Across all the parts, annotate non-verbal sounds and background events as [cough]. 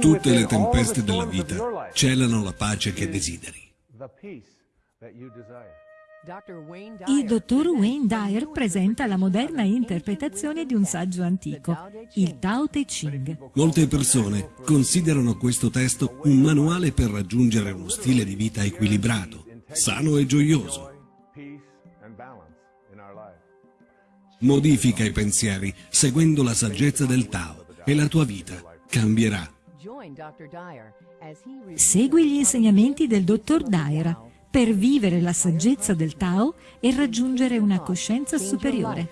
Tutte le tempeste della vita celano la pace che desideri. Il dottor Wayne Dyer presenta la moderna interpretazione di un saggio antico, il Tao Te Ching. Molte persone considerano questo testo un manuale per raggiungere uno stile di vita equilibrato, sano e gioioso. Modifica i pensieri seguendo la saggezza del Tao e la tua vita cambierà. Segui gli insegnamenti del dottor Dyer per vivere la saggezza del Tao e raggiungere una coscienza superiore.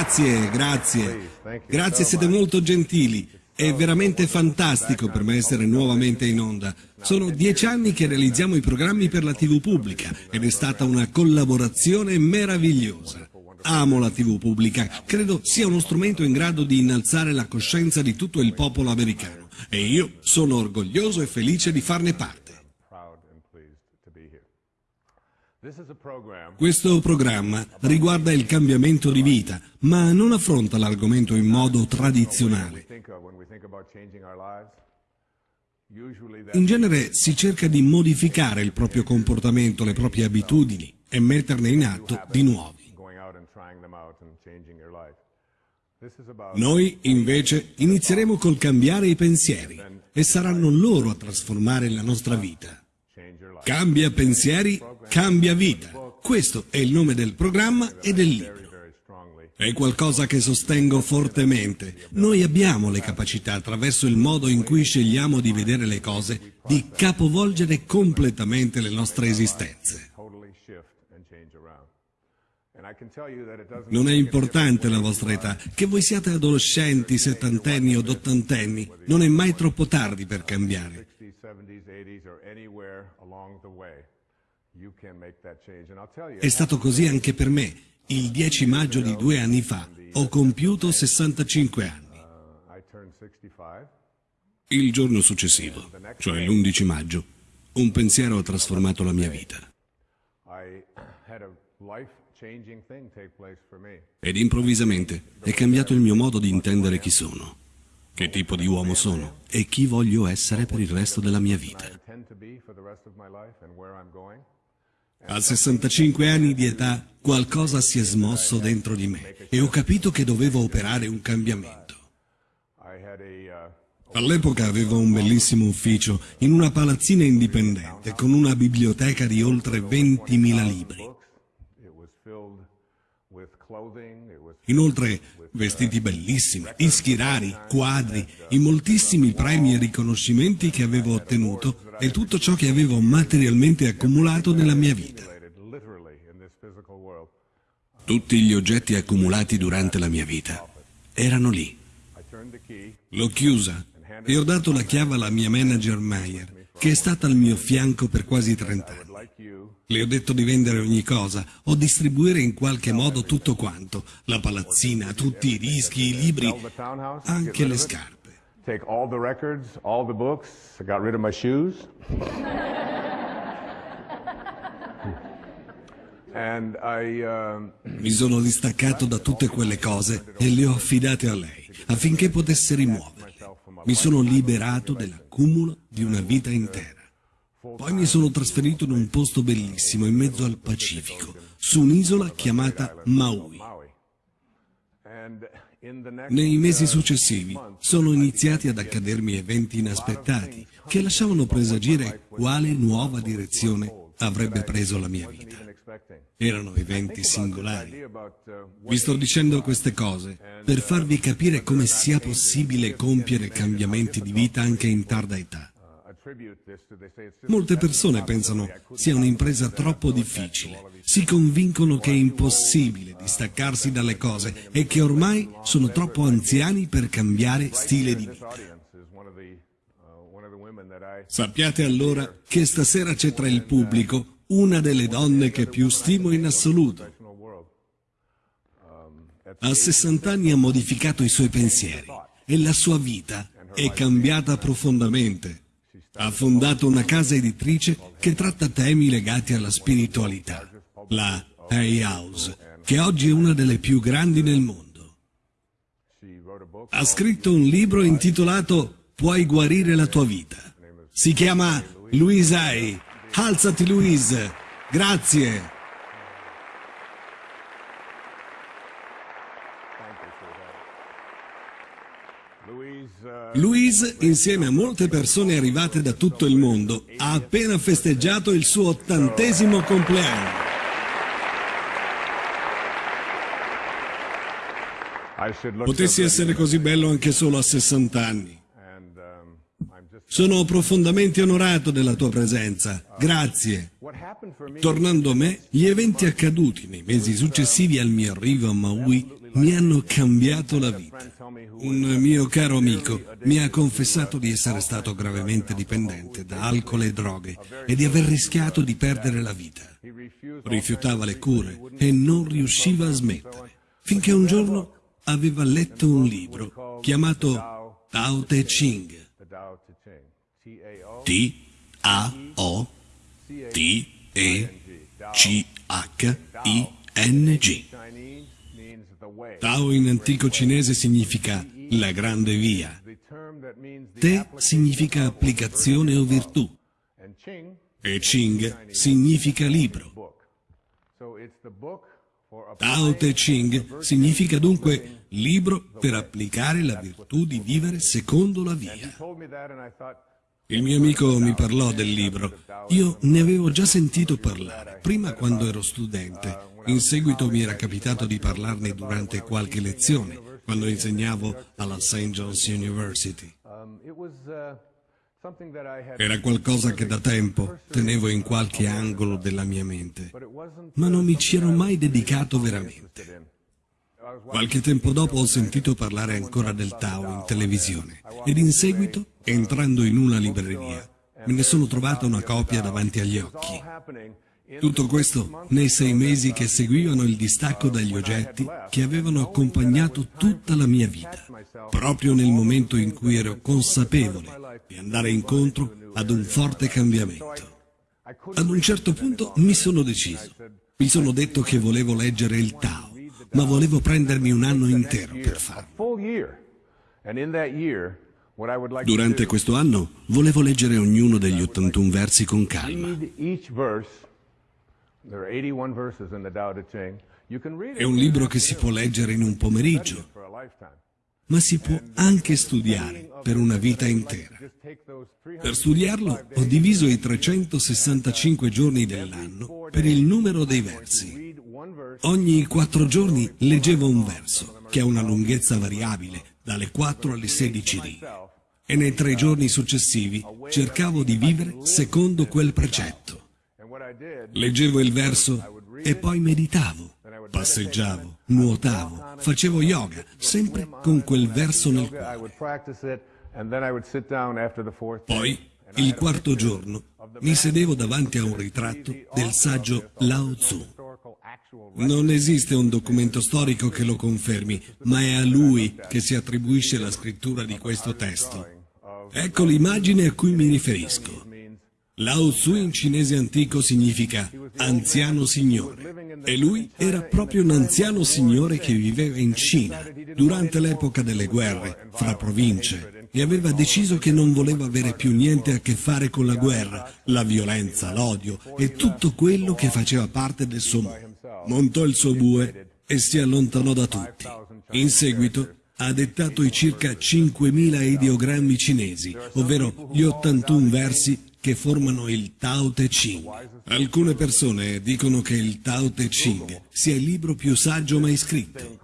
Grazie, grazie. Grazie, siete molto gentili. È veramente fantastico per me essere nuovamente in onda. Sono dieci anni che realizziamo i programmi per la TV pubblica ed è stata una collaborazione meravigliosa. Amo la TV pubblica, credo sia uno strumento in grado di innalzare la coscienza di tutto il popolo americano e io sono orgoglioso e felice di farne parte. Questo programma riguarda il cambiamento di vita, ma non affronta l'argomento in modo tradizionale. In genere si cerca di modificare il proprio comportamento, le proprie abitudini e metterne in atto di nuovi. Noi invece inizieremo col cambiare i pensieri e saranno loro a trasformare la nostra vita. Cambia pensieri, cambia vita. Questo è il nome del programma e del libro. È qualcosa che sostengo fortemente. Noi abbiamo le capacità, attraverso il modo in cui scegliamo di vedere le cose, di capovolgere completamente le nostre esistenze. Non è importante la vostra età, che voi siate adolescenti, settantenni o ottantenni, non è mai troppo tardi per cambiare. È stato così anche per me. Il 10 maggio di due anni fa ho compiuto 65 anni. Il giorno successivo, cioè l'11 maggio, un pensiero ha trasformato la mia vita. Ed improvvisamente è cambiato il mio modo di intendere chi sono, che tipo di uomo sono e chi voglio essere per il resto della mia vita. A 65 anni di età qualcosa si è smosso dentro di me e ho capito che dovevo operare un cambiamento. All'epoca avevo un bellissimo ufficio in una palazzina indipendente con una biblioteca di oltre 20.000 libri. Inoltre vestiti bellissimi, dischi rari, quadri, i moltissimi premi e riconoscimenti che avevo ottenuto e tutto ciò che avevo materialmente accumulato nella mia vita. Tutti gli oggetti accumulati durante la mia vita erano lì. L'ho chiusa e ho dato la chiave alla mia manager Meyer, che è stata al mio fianco per quasi 30 anni. Le ho detto di vendere ogni cosa o distribuire in qualche modo tutto quanto, la palazzina, tutti i dischi, i libri, anche le scarpe. Take all the records, all the books, I got rid of my shoes. [laughs] Um, Mi sono distaccato da tutte quelle cose e le ho affidate a lei affinché potesse rimuoverle. Mi sono liberato dell'accumulo di una vita intera. Poi mi sono trasferito in un posto bellissimo in mezzo al Pacifico, su un'isola chiamata Maui. Nei mesi successivi sono iniziati ad accadermi eventi inaspettati che lasciavano presagire quale nuova direzione avrebbe preso la mia vita. Erano eventi singolari. Vi sto dicendo queste cose per farvi capire come sia possibile compiere cambiamenti di vita anche in tarda età. Molte persone pensano sia un'impresa troppo difficile, si convincono che è impossibile distaccarsi dalle cose e che ormai sono troppo anziani per cambiare stile di vita. Sappiate allora che stasera c'è tra il pubblico una delle donne che più stimo in assoluto. A 60 anni ha modificato i suoi pensieri e la sua vita è cambiata profondamente. Ha fondato una casa editrice che tratta temi legati alla spiritualità, la Hay House, che oggi è una delle più grandi nel mondo. Ha scritto un libro intitolato Puoi guarire la tua vita. Si chiama Louise Hay. Alzati Louise. Grazie. Louise, insieme a molte persone arrivate da tutto il mondo, ha appena festeggiato il suo ottantesimo compleanno. Potessi essere così bello anche solo a 60 anni. Sono profondamente onorato della tua presenza. Grazie. Tornando a me, gli eventi accaduti nei mesi successivi al mio arrivo a Maui mi hanno cambiato la vita. Un mio caro amico mi ha confessato di essere stato gravemente dipendente da alcol e droghe e di aver rischiato di perdere la vita. Rifiutava le cure e non riusciva a smettere, finché un giorno aveva letto un libro chiamato Tao Te Ching. T-A-O-T-E-C-H-I-N-G. Tao in antico cinese significa la grande via. Te significa applicazione o virtù. E Ching significa libro. Tao Te Ching significa dunque libro per applicare la virtù di vivere secondo la via. Il mio amico mi parlò del libro. Io ne avevo già sentito parlare, prima quando ero studente. In seguito mi era capitato di parlarne durante qualche lezione, quando insegnavo alla St. John's University. Era qualcosa che da tempo tenevo in qualche angolo della mia mente, ma non mi ci ero mai dedicato veramente. Qualche tempo dopo ho sentito parlare ancora del Tao in televisione ed in seguito, entrando in una libreria, me ne sono trovata una copia davanti agli occhi. Tutto questo nei sei mesi che seguivano il distacco dagli oggetti che avevano accompagnato tutta la mia vita, proprio nel momento in cui ero consapevole di andare incontro ad un forte cambiamento. Ad un certo punto mi sono deciso. Mi sono detto che volevo leggere il Tao, ma volevo prendermi un anno intero per farlo. Durante questo anno volevo leggere ognuno degli 81 versi con calma. È un libro che si può leggere in un pomeriggio, ma si può anche studiare per una vita intera. Per studiarlo ho diviso i 365 giorni dell'anno per il numero dei versi. Ogni quattro giorni leggevo un verso, che ha una lunghezza variabile, dalle 4 alle 16 righe. E nei tre giorni successivi cercavo di vivere secondo quel precetto. Leggevo il verso e poi meditavo, passeggiavo, nuotavo, facevo yoga, sempre con quel verso nel cuore. Poi, il quarto giorno, mi sedevo davanti a un ritratto del saggio Lao Tzu. Non esiste un documento storico che lo confermi, ma è a lui che si attribuisce la scrittura di questo testo. Ecco l'immagine a cui mi riferisco. Lao Tzu in cinese antico significa anziano signore e lui era proprio un anziano signore che viveva in Cina durante l'epoca delle guerre fra province e aveva deciso che non voleva avere più niente a che fare con la guerra, la violenza, l'odio e tutto quello che faceva parte del suo mondo. Montò il suo bue e si allontanò da tutti. In seguito ha dettato i circa 5.000 ideogrammi cinesi, ovvero gli 81 versi che formano il Tao Te Ching. Alcune persone dicono che il Tao Te Ching sia il libro più saggio mai scritto.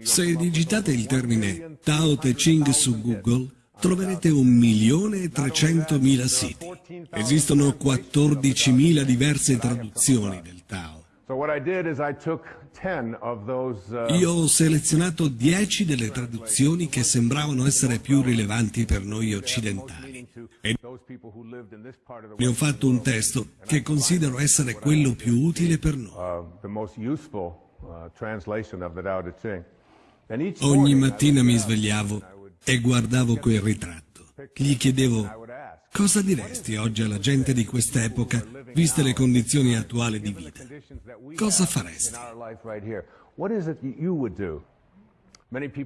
Se digitate il termine Tao Te Ching su Google, troverete un milione e trecentomila siti. Esistono 14.000 diverse traduzioni del Tao. Io ho selezionato 10 delle traduzioni che sembravano essere più rilevanti per noi occidentali e ne ho fatto un testo che considero essere quello più utile per noi. Ogni mattina mi svegliavo e guardavo quel ritratto. Gli chiedevo, cosa diresti oggi alla gente di quest'epoca, viste le condizioni attuali di vita? Cosa faresti?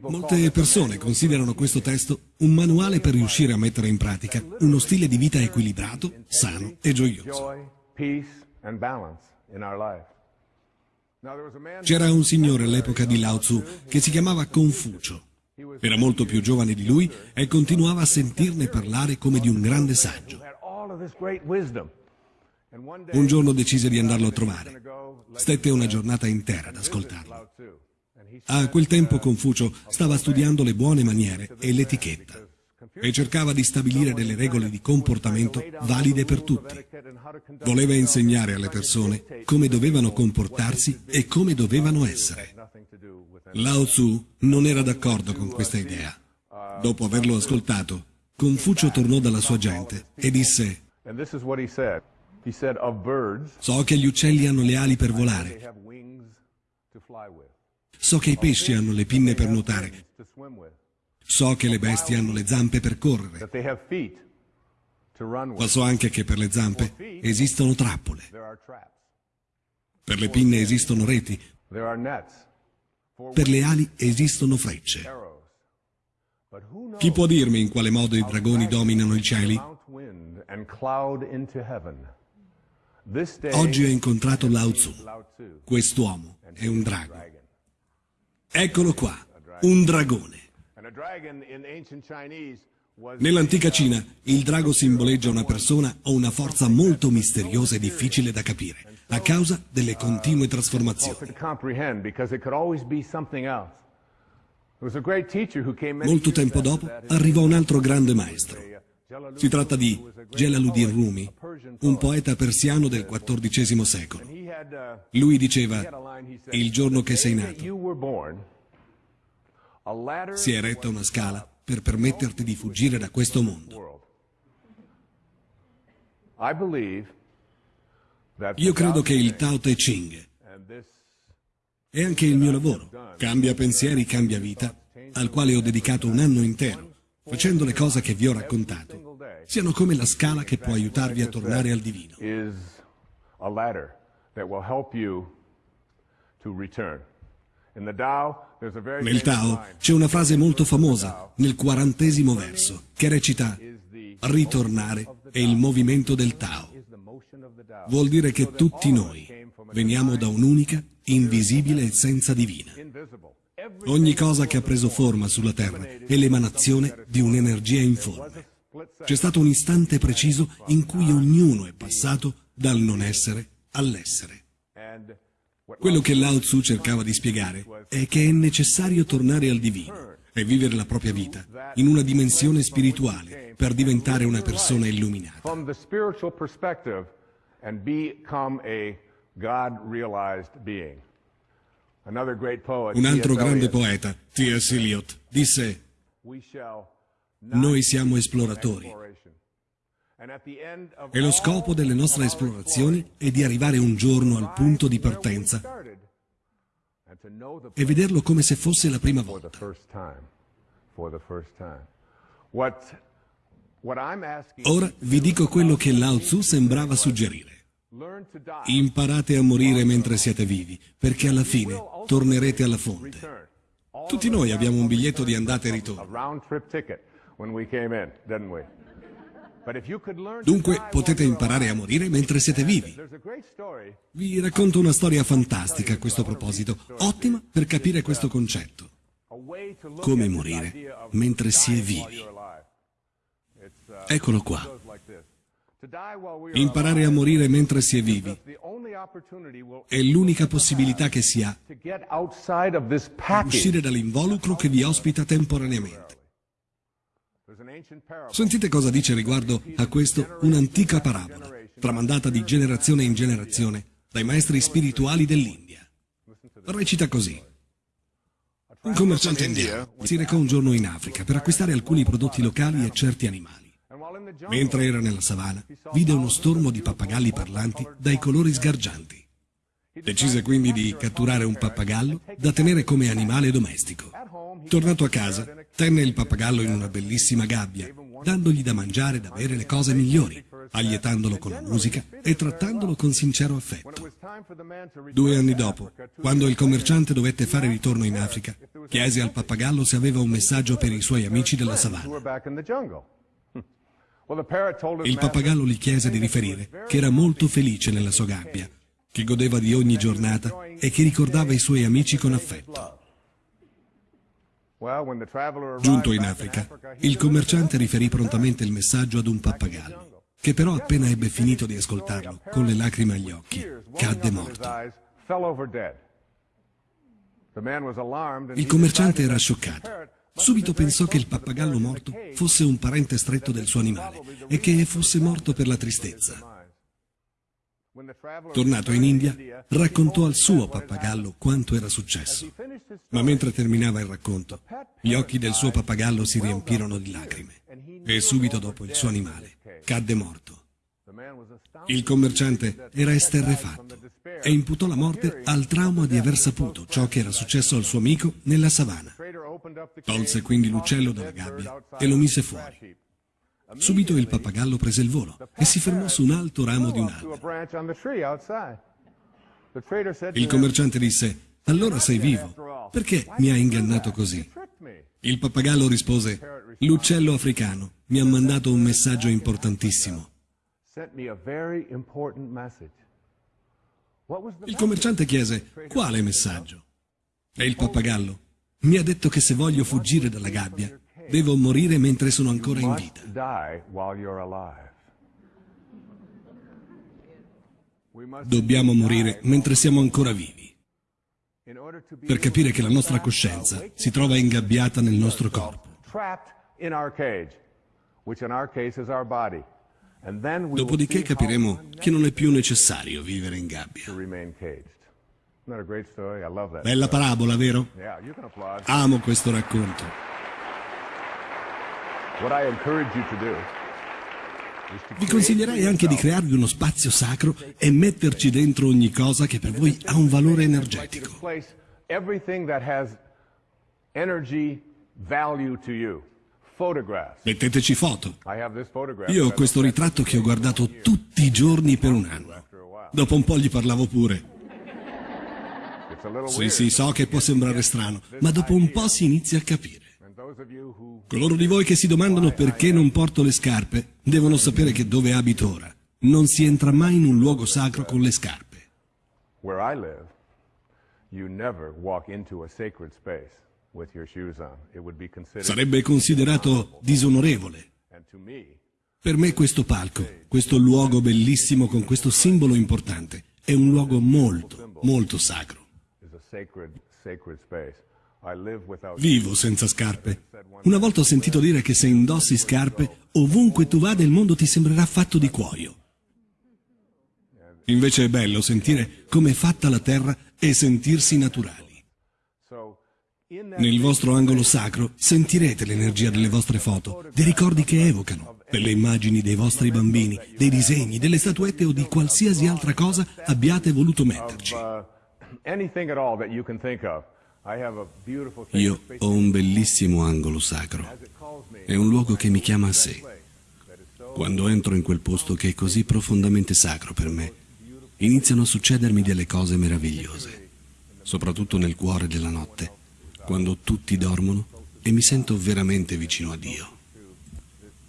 Molte persone considerano questo testo un manuale per riuscire a mettere in pratica uno stile di vita equilibrato, sano e gioioso. C'era un signore all'epoca di Lao Tzu che si chiamava Confucio. Era molto più giovane di lui e continuava a sentirne parlare come di un grande saggio. Un giorno decise di andarlo a trovare. Stette una giornata intera ad ascoltarlo. A quel tempo Confucio stava studiando le buone maniere e l'etichetta e cercava di stabilire delle regole di comportamento valide per tutti. Voleva insegnare alle persone come dovevano comportarsi e come dovevano essere. Lao Tzu non era d'accordo con questa idea. Dopo averlo ascoltato, Confucio tornò dalla sua gente e disse So che gli uccelli hanno le ali per volare. So che i pesci hanno le pinne per nuotare. So che le bestie hanno le zampe per correre. Ma so anche che per le zampe esistono trappole. Per le pinne esistono reti. Per le ali esistono frecce. Chi può dirmi in quale modo i dragoni dominano i cieli? Oggi ho incontrato Lao Tzu. Quest'uomo è un drago. Eccolo qua, un dragone. Nell'antica Cina il drago simboleggia una persona o una forza molto misteriosa e difficile da capire, a causa delle continue trasformazioni. Molto tempo dopo arrivò un altro grande maestro. Si tratta di Jalaluddin Rumi, un poeta persiano del XIV secolo. Lui diceva, il giorno che sei nato, si è eretta una scala per permetterti di fuggire da questo mondo. Io credo che il Tao Te Ching è anche il mio lavoro. Cambia pensieri, cambia vita, al quale ho dedicato un anno intero, facendo le cose che vi ho raccontato, siano come la scala che può aiutarvi a tornare al divino. Nel Tao c'è una frase molto famosa, nel quarantesimo verso, che recita Ritornare è il movimento del Tao. Vuol dire che tutti noi veniamo da un'unica, invisibile essenza divina. Ogni cosa che ha preso forma sulla Terra è l'emanazione di un'energia informe. C'è stato un istante preciso in cui ognuno è passato dal non essere all'essere. Quello che Lao Tzu cercava di spiegare è che è necessario tornare al divino e vivere la propria vita in una dimensione spirituale per diventare una persona illuminata. Un altro grande poeta, T.S. Eliot, disse Noi siamo esploratori e lo scopo delle nostre esplorazioni è di arrivare un giorno al punto di partenza e vederlo come se fosse la prima volta. Ora vi dico quello che Lao Tzu sembrava suggerire. Imparate a morire mentre siete vivi, perché alla fine tornerete alla fonte. Tutti noi abbiamo un biglietto di andata e ritorno. Dunque potete imparare a morire mentre siete vivi. Vi racconto una storia fantastica a questo proposito, ottima per capire questo concetto. Come morire mentre si è vivi. Eccolo qua. Imparare a morire mentre si è vivi è l'unica possibilità che si ha di uscire dall'involucro che vi ospita temporaneamente. Sentite cosa dice riguardo a questo un'antica parabola, tramandata di generazione in generazione dai maestri spirituali dell'India. Recita così. Un commerciante indiano si recò un giorno in Africa per acquistare alcuni prodotti locali e certi animali. Mentre era nella savana, vide uno stormo di pappagalli parlanti dai colori sgargianti. Decise quindi di catturare un pappagallo da tenere come animale domestico. Tornato a casa, tenne il pappagallo in una bellissima gabbia, dandogli da mangiare e da bere le cose migliori, allietandolo con la musica e trattandolo con sincero affetto. Due anni dopo, quando il commerciante dovette fare ritorno in Africa, chiese al pappagallo se aveva un messaggio per i suoi amici della savana. [laughs] Il pappagallo gli chiese di riferire che era molto felice nella sua gabbia, che godeva di ogni giornata e che ricordava i suoi amici con affetto. Giunto in Africa, il commerciante riferì prontamente il messaggio ad un pappagallo, che però appena ebbe finito di ascoltarlo, con le lacrime agli occhi, cadde morto. Il commerciante era scioccato. Subito pensò che il pappagallo morto fosse un parente stretto del suo animale e che fosse morto per la tristezza. Tornato in India, raccontò al suo pappagallo quanto era successo. Ma mentre terminava il racconto, gli occhi del suo pappagallo si riempirono di lacrime e subito dopo il suo animale cadde morto. Il commerciante era esterrefatto e imputò la morte al trauma di aver saputo ciò che era successo al suo amico nella savana. Tolse quindi l'uccello dalla gabbia e lo mise fuori. Subito il pappagallo prese il volo e si fermò su un alto ramo di un albero. Il commerciante disse, allora sei vivo, perché mi hai ingannato così? Il pappagallo rispose, l'uccello africano mi ha mandato un messaggio importantissimo. Il commerciante chiese, quale messaggio? E il pappagallo, mi ha detto che se voglio fuggire dalla gabbia, Devo morire mentre sono ancora in vita. Dobbiamo morire mentre siamo ancora vivi. Per capire che la nostra coscienza si trova ingabbiata nel nostro corpo. Dopodiché capiremo che non è più necessario vivere in gabbia. Bella parabola, vero? Amo questo racconto. Vi consiglierei anche di crearvi uno spazio sacro e metterci dentro ogni cosa che per voi ha un valore energetico. Metteteci foto. Io ho questo ritratto che ho guardato tutti i giorni per un anno. Dopo un po' gli parlavo pure. Sì, sì, so che può sembrare strano, ma dopo un po' si inizia a capire. Coloro di voi che si domandano perché non porto le scarpe, devono sapere che dove abito ora non si entra mai in un luogo sacro con le scarpe. Sarebbe considerato disonorevole. Per me questo palco, questo luogo bellissimo con questo simbolo importante, è un luogo molto, molto sacro. Vivo senza scarpe. Una volta ho sentito dire che se indossi scarpe, ovunque tu vada il mondo ti sembrerà fatto di cuoio. Invece è bello sentire come è fatta la terra e sentirsi naturali. Nel vostro angolo sacro sentirete l'energia delle vostre foto, dei ricordi che evocano, delle immagini dei vostri bambini, dei disegni, delle statuette o di qualsiasi altra cosa abbiate voluto metterci. Io ho un bellissimo angolo sacro. È un luogo che mi chiama a sé. Quando entro in quel posto che è così profondamente sacro per me, iniziano a succedermi delle cose meravigliose, soprattutto nel cuore della notte, quando tutti dormono e mi sento veramente vicino a Dio.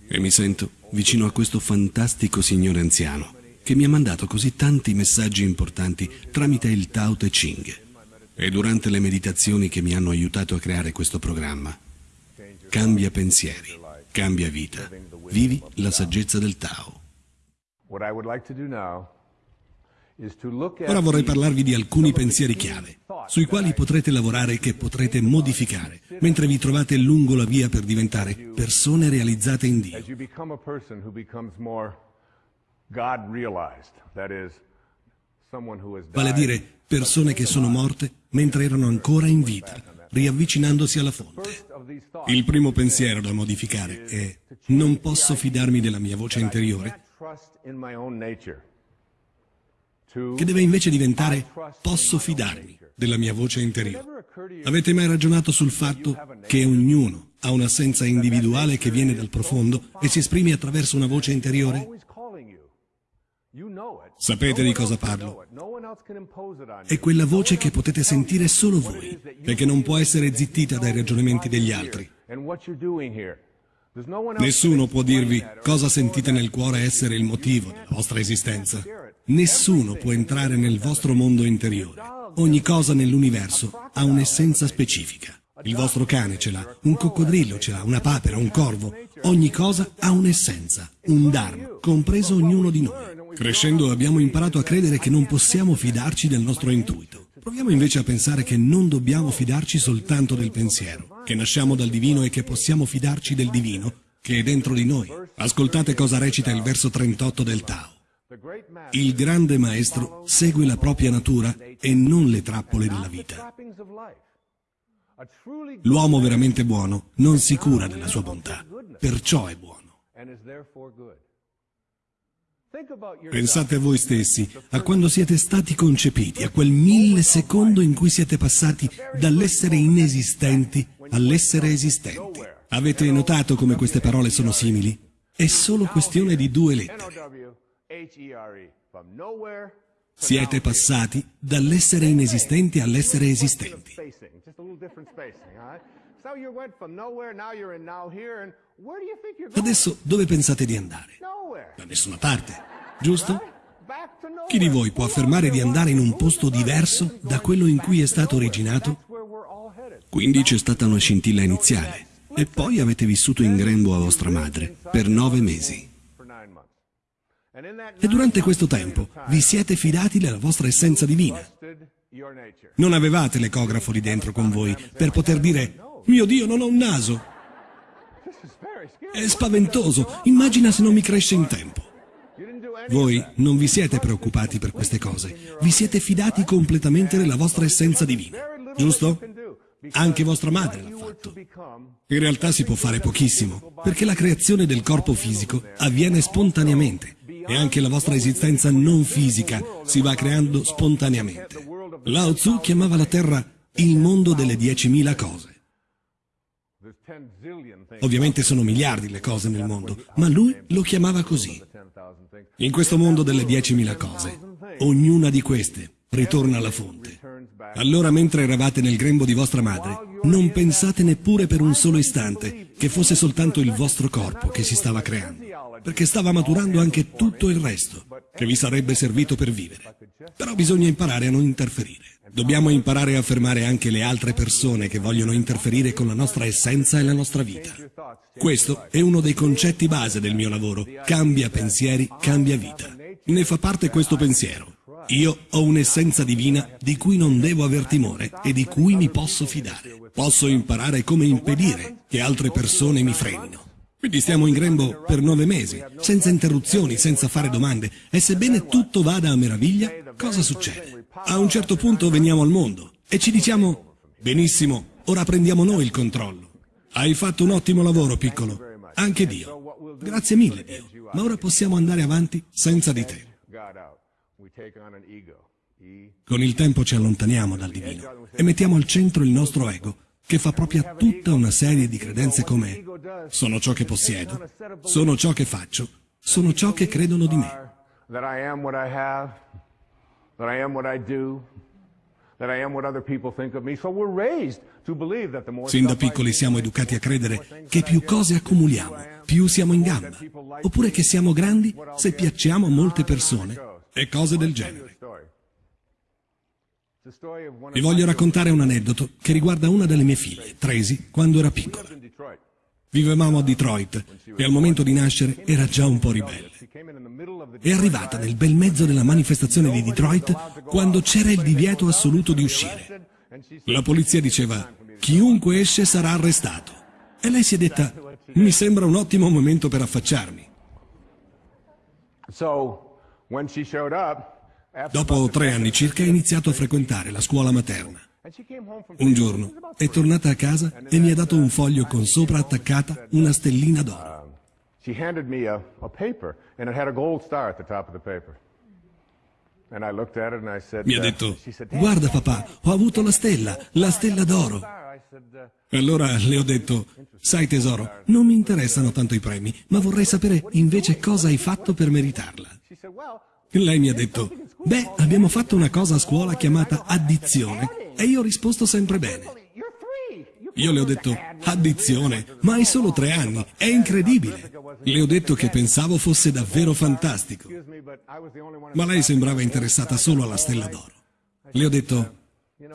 E mi sento vicino a questo fantastico signore anziano che mi ha mandato così tanti messaggi importanti tramite il Tao Te Ching e durante le meditazioni che mi hanno aiutato a creare questo programma. Cambia pensieri, cambia vita, vivi la saggezza del Tao. Ora vorrei parlarvi di alcuni pensieri chiave, sui quali potrete lavorare e che potrete modificare, mentre vi trovate lungo la via per diventare persone realizzate in Dio. Vale a dire persone che sono morte mentre erano ancora in vita, riavvicinandosi alla fonte. Il primo pensiero da modificare è non posso fidarmi della mia voce interiore che deve invece diventare posso fidarmi della mia voce interiore. Avete mai ragionato sul fatto che ognuno ha un'assenza individuale che viene dal profondo e si esprime attraverso una voce interiore? Sapete di cosa parlo? È quella voce che potete sentire solo voi e che non può essere zittita dai ragionamenti degli altri. Nessuno può dirvi cosa sentite nel cuore essere il motivo della vostra esistenza. Nessuno può entrare nel vostro mondo interiore. Ogni cosa nell'universo ha un'essenza specifica. Il vostro cane ce l'ha, un coccodrillo ce l'ha, una papera, un corvo. Ogni cosa ha un'essenza, un dharma, compreso ognuno di noi. Crescendo abbiamo imparato a credere che non possiamo fidarci del nostro intuito. Proviamo invece a pensare che non dobbiamo fidarci soltanto del pensiero, che nasciamo dal divino e che possiamo fidarci del divino che è dentro di noi. Ascoltate cosa recita il verso 38 del Tao. Il grande maestro segue la propria natura e non le trappole della vita. L'uomo veramente buono non si cura della sua bontà, perciò è buono. Pensate a voi stessi, a quando siete stati concepiti, a quel millisecondo in cui siete passati dall'essere inesistenti all'essere esistenti. Avete notato come queste parole sono simili? È solo questione di due lettere. Siete passati dall'essere inesistenti all'essere esistenti. Adesso dove pensate di andare? Da nessuna parte, giusto? Chi di voi può affermare di andare in un posto diverso da quello in cui è stato originato? Quindi c'è stata una scintilla iniziale e poi avete vissuto in grembo a vostra madre per nove mesi. E durante questo tempo vi siete fidati della vostra essenza divina. Non avevate l'ecografo lì dentro con voi per poter dire mio Dio non ho un naso. È spaventoso, immagina se non mi cresce in tempo. Voi non vi siete preoccupati per queste cose, vi siete fidati completamente della vostra essenza divina, giusto? Anche vostra madre l'ha fatto. In realtà si può fare pochissimo, perché la creazione del corpo fisico avviene spontaneamente e anche la vostra esistenza non fisica si va creando spontaneamente. Lao Tzu chiamava la Terra il mondo delle diecimila cose. Ovviamente sono miliardi le cose nel mondo, ma lui lo chiamava così. In questo mondo delle diecimila cose, ognuna di queste ritorna alla fonte. Allora mentre eravate nel grembo di vostra madre, non pensate neppure per un solo istante che fosse soltanto il vostro corpo che si stava creando, perché stava maturando anche tutto il resto, che vi sarebbe servito per vivere. Però bisogna imparare a non interferire. Dobbiamo imparare a fermare anche le altre persone che vogliono interferire con la nostra essenza e la nostra vita. Questo è uno dei concetti base del mio lavoro. Cambia pensieri, cambia vita. Ne fa parte questo pensiero. Io ho un'essenza divina di cui non devo aver timore e di cui mi posso fidare. Posso imparare come impedire che altre persone mi frenino. Quindi stiamo in grembo per nove mesi, senza interruzioni, senza fare domande. E sebbene tutto vada a meraviglia, cosa succede? A un certo punto veniamo al mondo e ci diciamo, benissimo, ora prendiamo noi il controllo. Hai fatto un ottimo lavoro, piccolo. Anche Dio. Grazie mille, Dio. Ma ora possiamo andare avanti senza di te. Con il tempo ci allontaniamo dal divino e mettiamo al centro il nostro ego, che fa propria tutta una serie di credenze come sono ciò che possiedo, sono ciò che faccio, sono ciò che credono di me. Sin da piccoli siamo educati a credere che più cose accumuliamo, più siamo in gamba, oppure che siamo grandi se piacciamo a molte persone e cose del genere. Vi voglio raccontare un aneddoto che riguarda una delle mie figlie, Tracy, quando era piccola. Vivevamo a Detroit e al momento di nascere era già un po' ribelle. È arrivata nel bel mezzo della manifestazione di Detroit quando c'era il divieto assoluto di uscire. La polizia diceva, chiunque esce sarà arrestato. E lei si è detta, mi sembra un ottimo momento per affacciarmi. Dopo tre anni circa ha iniziato a frequentare la scuola materna. Un giorno è tornata a casa e mi ha dato un foglio con sopra attaccata una stellina d'oro. Mi ha detto, guarda papà, ho avuto la stella, la stella d'oro. Allora le ho detto, sai tesoro, non mi interessano tanto i premi, ma vorrei sapere invece cosa hai fatto per meritarla. Lei mi ha detto, beh, abbiamo fatto una cosa a scuola chiamata addizione e io ho risposto sempre bene. Io le ho detto, addizione, ma hai solo tre anni, è incredibile. Le ho detto che pensavo fosse davvero fantastico. Ma lei sembrava interessata solo alla stella d'oro. Le ho detto,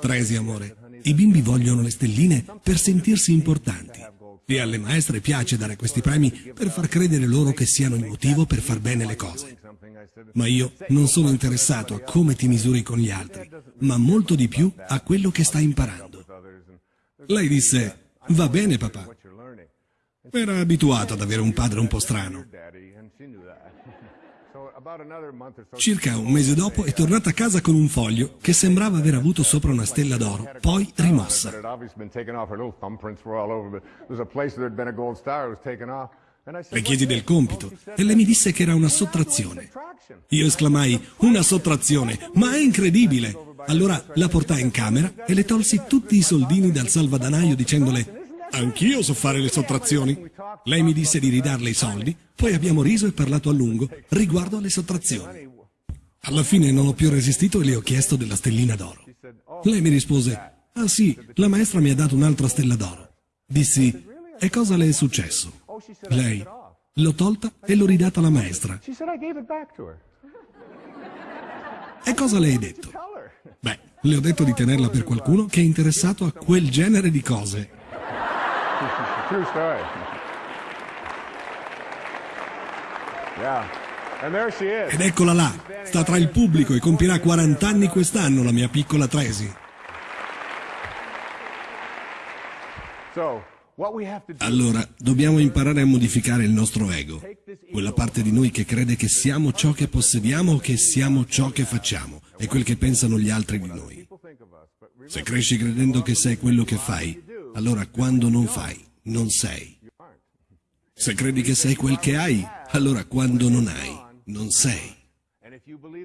Tresi amore, i bimbi vogliono le stelline per sentirsi importanti. E alle maestre piace dare questi premi per far credere loro che siano il motivo per far bene le cose. Ma io non sono interessato a come ti misuri con gli altri, ma molto di più a quello che stai imparando. Lei disse, va bene papà. Era abituato ad avere un padre un po' strano. Circa un mese dopo è tornata a casa con un foglio che sembrava aver avuto sopra una stella d'oro, poi rimossa. Le chiesi del compito e lei mi disse che era una sottrazione. Io esclamai, una sottrazione, ma è incredibile! Allora la portai in camera e le tolsi tutti i soldini dal salvadanaio dicendole, anch'io so fare le sottrazioni. Lei mi disse di ridarle i soldi, poi abbiamo riso e parlato a lungo riguardo alle sottrazioni. Alla fine non ho più resistito e le ho chiesto della stellina d'oro. Lei mi rispose, ah sì, la maestra mi ha dato un'altra stella d'oro. Dissi, e cosa le è successo? Lei l'ho tolta e l'ho ridata alla maestra. E cosa le hai detto? Beh, le ho detto di tenerla per qualcuno che è interessato a quel genere di cose. Ed eccola là, sta tra il pubblico e compirà 40 anni quest'anno la mia piccola Tracy. Allora, dobbiamo imparare a modificare il nostro ego, quella parte di noi che crede che siamo ciò che possediamo o che siamo ciò che facciamo, e quel che pensano gli altri di noi. Se cresci credendo che sei quello che fai, allora quando non fai, non sei. Se credi che sei quel che hai, allora quando non hai, non sei.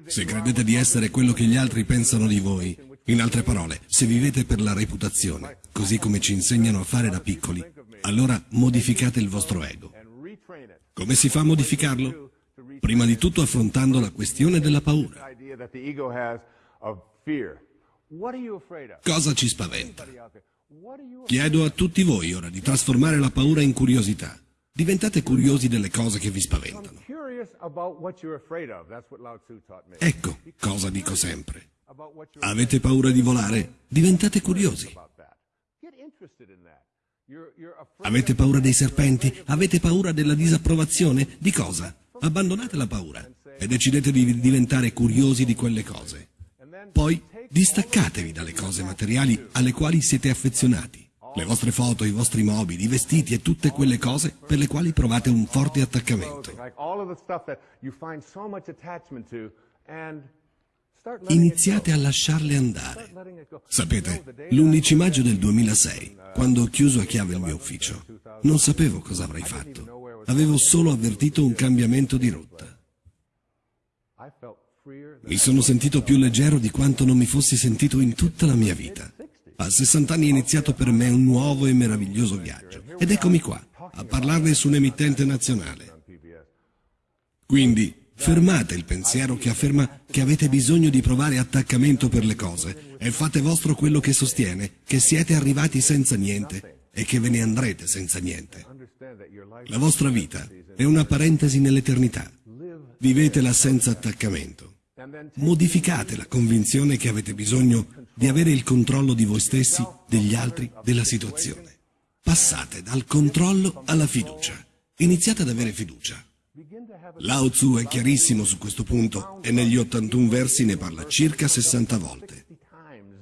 Se credete di essere quello che gli altri pensano di voi, in altre parole, se vivete per la reputazione, così come ci insegnano a fare da piccoli, allora modificate il vostro ego. Come si fa a modificarlo? Prima di tutto affrontando la questione della paura. Cosa ci spaventa? Chiedo a tutti voi ora di trasformare la paura in curiosità. Diventate curiosi delle cose che vi spaventano. Ecco cosa dico sempre. Avete paura di volare? Diventate curiosi. Avete paura dei serpenti? Avete paura della disapprovazione? Di cosa? Abbandonate la paura e decidete di diventare curiosi di quelle cose. Poi distaccatevi dalle cose materiali alle quali siete affezionati. Le vostre foto, i vostri mobili, i vestiti e tutte quelle cose per le quali provate un forte attaccamento. Iniziate a lasciarle andare. Sapete, l'11 maggio del 2006, quando ho chiuso a chiave il mio ufficio, non sapevo cosa avrei fatto. Avevo solo avvertito un cambiamento di rotta. Mi sono sentito più leggero di quanto non mi fossi sentito in tutta la mia vita. A 60 anni è iniziato per me un nuovo e meraviglioso viaggio. Ed eccomi qua, a parlarne su un'emittente nazionale. Quindi, Fermate il pensiero che afferma che avete bisogno di provare attaccamento per le cose e fate vostro quello che sostiene che siete arrivati senza niente e che ve ne andrete senza niente. La vostra vita è una parentesi nell'eternità. Vivetela senza attaccamento. Modificate la convinzione che avete bisogno di avere il controllo di voi stessi, degli altri, della situazione. Passate dal controllo alla fiducia. Iniziate ad avere fiducia. Lao Tzu è chiarissimo su questo punto e negli 81 versi ne parla circa 60 volte.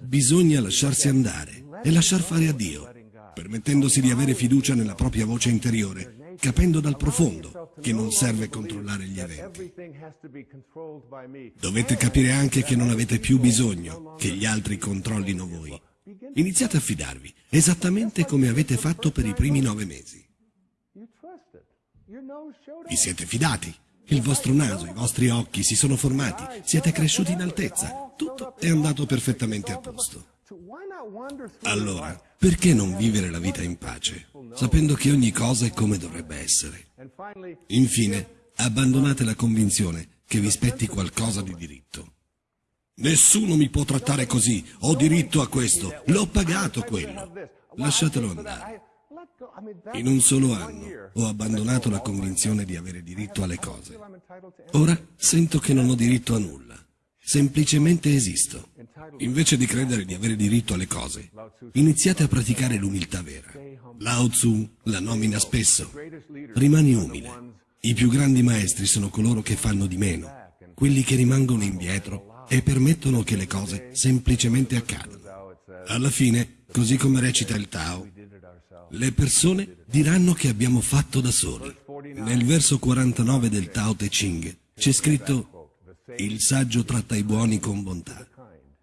Bisogna lasciarsi andare e lasciar fare a Dio, permettendosi di avere fiducia nella propria voce interiore, capendo dal profondo che non serve controllare gli eventi. Dovete capire anche che non avete più bisogno che gli altri controllino voi. Iniziate a fidarvi, esattamente come avete fatto per i primi nove mesi. Vi siete fidati. Il vostro naso, i vostri occhi si sono formati, siete cresciuti in altezza. Tutto è andato perfettamente a posto. Allora, perché non vivere la vita in pace, sapendo che ogni cosa è come dovrebbe essere? Infine, abbandonate la convinzione che vi spetti qualcosa di diritto. Nessuno mi può trattare così, ho diritto a questo, l'ho pagato quello. Lasciatelo andare. In un solo anno ho abbandonato la convinzione di avere diritto alle cose. Ora sento che non ho diritto a nulla. Semplicemente esisto. Invece di credere di avere diritto alle cose, iniziate a praticare l'umiltà vera. Lao Tzu la nomina spesso. Rimani umile. I più grandi maestri sono coloro che fanno di meno, quelli che rimangono indietro e permettono che le cose semplicemente accadano. Alla fine, così come recita il Tao, le persone diranno che abbiamo fatto da soli. Nel verso 49 del Tao Te Ching c'è scritto il saggio tratta i buoni con bontà,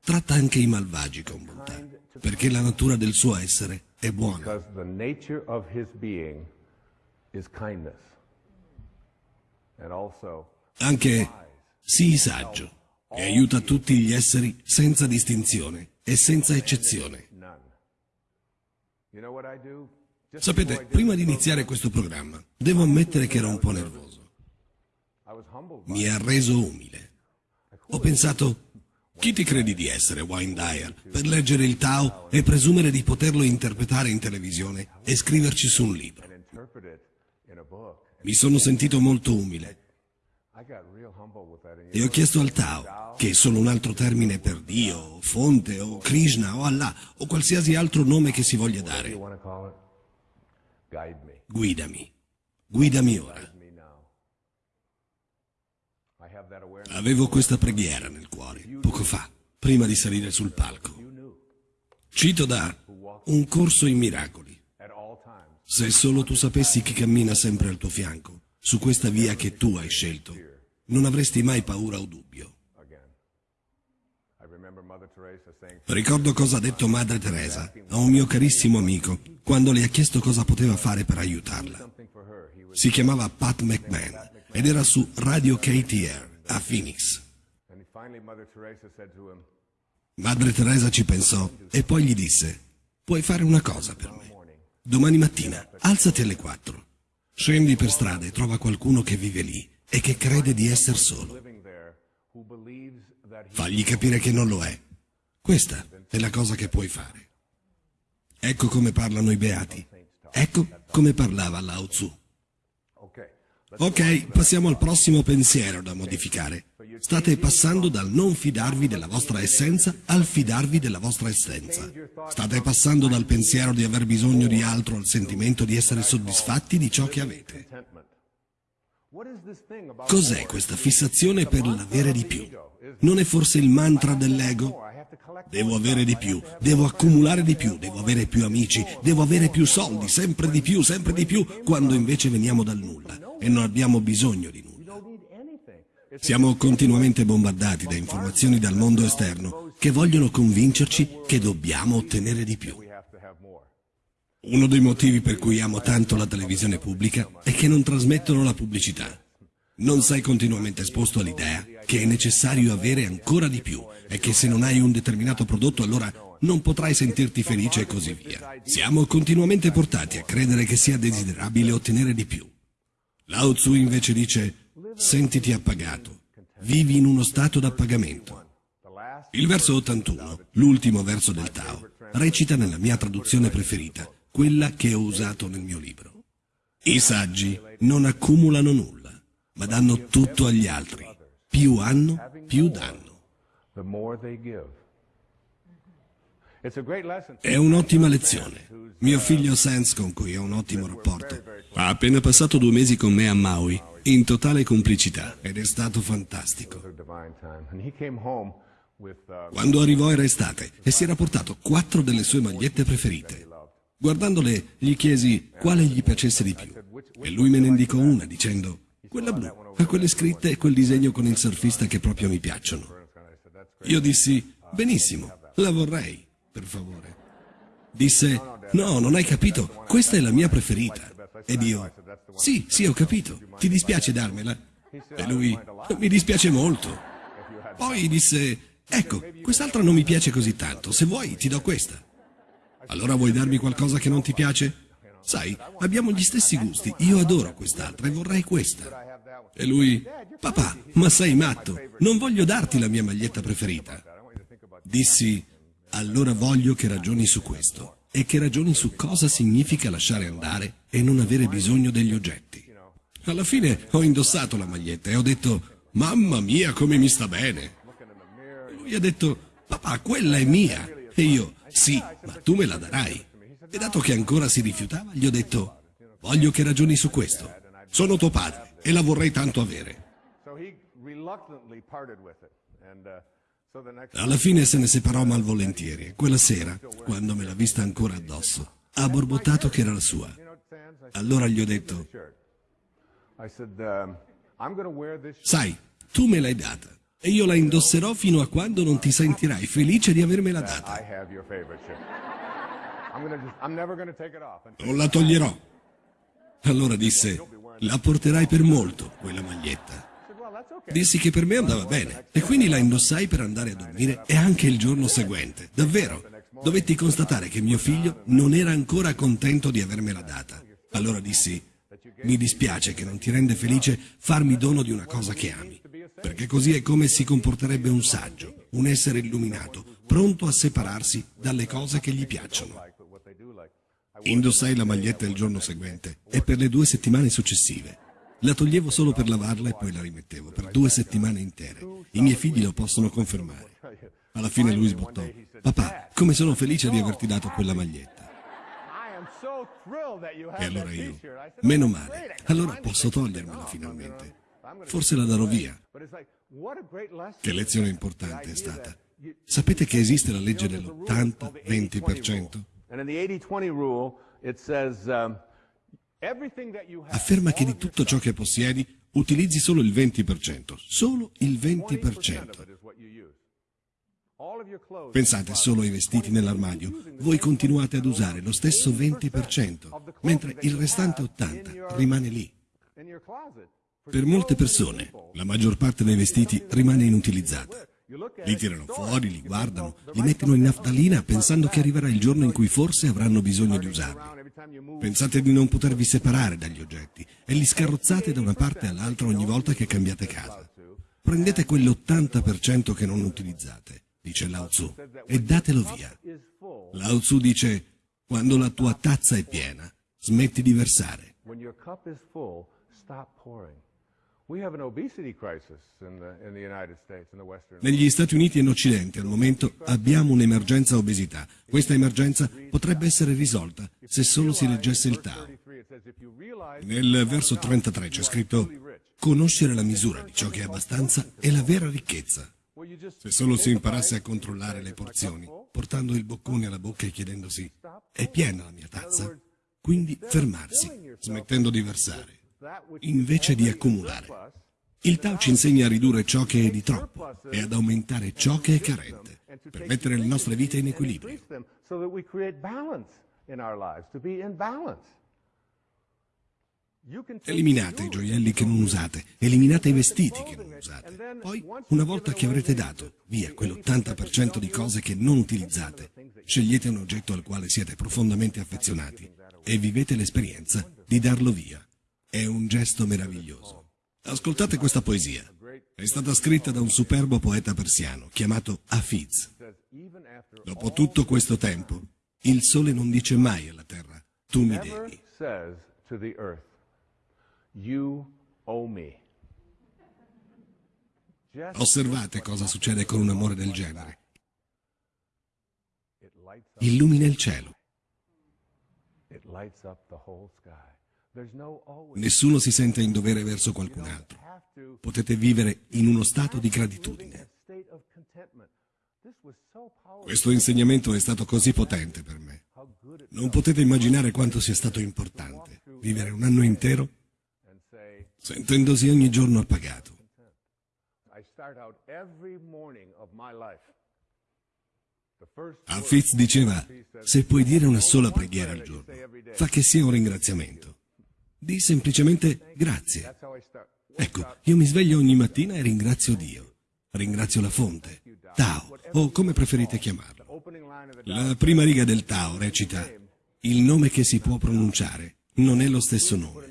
tratta anche i malvagi con bontà, perché la natura del suo essere è buona. Anche sii saggio e aiuta tutti gli esseri senza distinzione e senza eccezione. Sapete, prima di iniziare questo programma, devo ammettere che ero un po' nervoso. Mi ha reso umile. Ho pensato, chi ti credi di essere, Wayne Dyer, per leggere il Tao e presumere di poterlo interpretare in televisione e scriverci su un libro? Mi sono sentito molto umile e ho chiesto al Tao, che è solo un altro termine per Dio, fonte, o Krishna, o Allah, o qualsiasi altro nome che si voglia dare. Guidami, guidami ora. Avevo questa preghiera nel cuore, poco fa, prima di salire sul palco. Cito da Un corso in miracoli. Se solo tu sapessi chi cammina sempre al tuo fianco, su questa via che tu hai scelto, non avresti mai paura o dubbio. Ricordo cosa ha detto Madre Teresa a un mio carissimo amico quando le ha chiesto cosa poteva fare per aiutarla. Si chiamava Pat McMahon ed era su Radio KTR a Phoenix. Madre Teresa ci pensò e poi gli disse, puoi fare una cosa per me. Domani mattina alzati alle 4, scendi per strada e trova qualcuno che vive lì e che crede di essere solo. Fagli capire che non lo è. Questa è la cosa che puoi fare. Ecco come parlano i beati. Ecco come parlava Lao Tzu. Ok, passiamo al prossimo pensiero da modificare. State passando dal non fidarvi della vostra essenza al fidarvi della vostra essenza. State passando dal pensiero di aver bisogno di altro al sentimento di essere soddisfatti di ciò che avete. Cos'è questa fissazione per l'avere di più? Non è forse il mantra dell'ego? Devo avere di più, devo accumulare di più, devo avere più amici, devo avere più soldi, sempre di più, sempre di più, quando invece veniamo dal nulla e non abbiamo bisogno di nulla. Siamo continuamente bombardati da informazioni dal mondo esterno che vogliono convincerci che dobbiamo ottenere di più. Uno dei motivi per cui amo tanto la televisione pubblica è che non trasmettono la pubblicità. Non sei continuamente esposto all'idea che è necessario avere ancora di più e che se non hai un determinato prodotto allora non potrai sentirti felice e così via. Siamo continuamente portati a credere che sia desiderabile ottenere di più. Lao Tzu invece dice, sentiti appagato, vivi in uno stato d'appagamento. Il verso 81, l'ultimo verso del Tao, recita nella mia traduzione preferita, quella che ho usato nel mio libro. I saggi non accumulano nulla, ma danno tutto agli altri. Più hanno, più danno. È un'ottima lezione. Mio figlio Sans, con cui ho un ottimo rapporto, ha appena passato due mesi con me a Maui, in totale complicità, ed è stato fantastico. Quando arrivò era estate e si era portato quattro delle sue magliette preferite. Guardandole gli chiesi quale gli piacesse di più e lui me ne indicò una dicendo quella blu, ha quelle scritte e quel disegno con il surfista che proprio mi piacciono. Io dissi benissimo, la vorrei, per favore. Disse no, non hai capito, questa è la mia preferita. Ed io sì, sì, ho capito, ti dispiace darmela? E lui mi dispiace molto. Poi disse ecco, quest'altra non mi piace così tanto, se vuoi ti do questa. Allora vuoi darmi qualcosa che non ti piace? Sai, abbiamo gli stessi gusti, io adoro quest'altra e vorrei questa. E lui, papà, ma sei matto, non voglio darti la mia maglietta preferita. Dissi, allora voglio che ragioni su questo e che ragioni su cosa significa lasciare andare e non avere bisogno degli oggetti. Alla fine ho indossato la maglietta e ho detto, mamma mia come mi sta bene. Lui ha detto, papà, quella è mia. E io, sì, ma tu me la darai. E dato che ancora si rifiutava, gli ho detto, voglio che ragioni su questo. Sono tuo padre e la vorrei tanto avere. Alla fine se ne separò malvolentieri e quella sera, quando me l'ha vista ancora addosso, ha borbottato che era la sua. Allora gli ho detto, sai, tu me l'hai data e io la indosserò fino a quando non ti sentirai felice di avermela data. Non la toglierò. Allora disse, la porterai per molto, quella maglietta. Dissi che per me andava bene e quindi la indossai per andare a dormire e anche il giorno seguente. Davvero, dovetti constatare che mio figlio non era ancora contento di avermela data. Allora dissi, mi dispiace che non ti rende felice farmi dono di una cosa che ami, perché così è come si comporterebbe un saggio, un essere illuminato, pronto a separarsi dalle cose che gli piacciono. Indossai la maglietta il giorno seguente e per le due settimane successive. La toglievo solo per lavarla e poi la rimettevo per due settimane intere. I miei figli lo possono confermare. Alla fine lui sbottò. Papà, come sono felice di averti dato quella maglietta. E allora io, meno male, allora posso togliermela finalmente. Forse la darò via. Che lezione importante è stata. Sapete che esiste la legge dell'80-20%? Afferma che di tutto ciò che possiedi utilizzi solo il 20%, solo il 20%. Pensate solo ai vestiti nell'armadio, voi continuate ad usare lo stesso 20%, mentre il restante 80% rimane lì. Per molte persone, la maggior parte dei vestiti rimane inutilizzata. Li tirano fuori, li guardano, li mettono in naftalina pensando che arriverà il giorno in cui forse avranno bisogno di usarli. Pensate di non potervi separare dagli oggetti e li scarrozzate da una parte all'altra ogni volta che cambiate casa. Prendete quell'80% che non utilizzate, dice Lao Tzu, e datelo via. Lao Tzu dice, quando la tua tazza è piena, smetti di versare. Negli Stati Uniti e in Occidente al momento abbiamo un'emergenza obesità. Questa emergenza potrebbe essere risolta se solo si leggesse il Tao. Nel verso 33 c'è scritto conoscere la misura di ciò che è abbastanza è la vera ricchezza. Se solo si imparasse a controllare le porzioni, portando il boccone alla bocca e chiedendosi è piena la mia tazza? Quindi fermarsi, smettendo di versare invece di accumulare. Il Tao ci insegna a ridurre ciò che è di troppo e ad aumentare ciò che è carente, per mettere le nostre vite in equilibrio. Eliminate i gioielli che non usate, eliminate i vestiti che non usate. Poi, una volta che avrete dato via quell'80% di cose che non utilizzate, scegliete un oggetto al quale siete profondamente affezionati e vivete l'esperienza di darlo via. È un gesto meraviglioso. Ascoltate questa poesia. È stata scritta da un superbo poeta persiano chiamato Hafiz. Dopo tutto questo tempo, il sole non dice mai alla terra, tu mi devi. Osservate cosa succede con un amore del genere. illumina il cielo. Nessuno si sente in dovere verso qualcun altro. Potete vivere in uno stato di gratitudine. Questo insegnamento è stato così potente per me. Non potete immaginare quanto sia stato importante vivere un anno intero sentendosi ogni giorno appagato. Al diceva, se puoi dire una sola preghiera al giorno, fa che sia un ringraziamento. Di semplicemente grazie. Ecco, io mi sveglio ogni mattina e ringrazio Dio. Ringrazio la fonte, Tao, o come preferite chiamarlo. La prima riga del Tao recita, il nome che si può pronunciare non è lo stesso nome.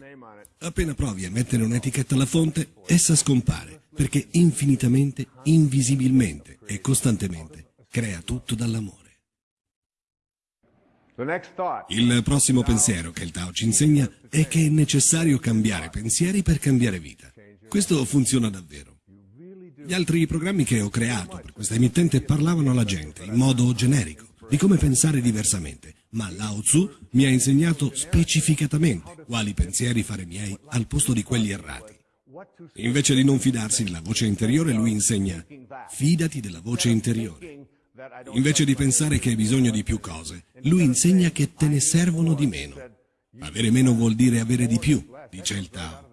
Appena provi a mettere un'etichetta alla fonte, essa scompare, perché infinitamente, invisibilmente e costantemente crea tutto dall'amore. Il prossimo pensiero che il Tao ci insegna è che è necessario cambiare pensieri per cambiare vita. Questo funziona davvero. Gli altri programmi che ho creato per questa emittente parlavano alla gente in modo generico di come pensare diversamente, ma Lao Tzu mi ha insegnato specificatamente quali pensieri fare miei al posto di quelli errati. Invece di non fidarsi della voce interiore, lui insegna fidati della voce interiore. Invece di pensare che hai bisogno di più cose, lui insegna che te ne servono di meno. Avere meno vuol dire avere di più, dice il Tao.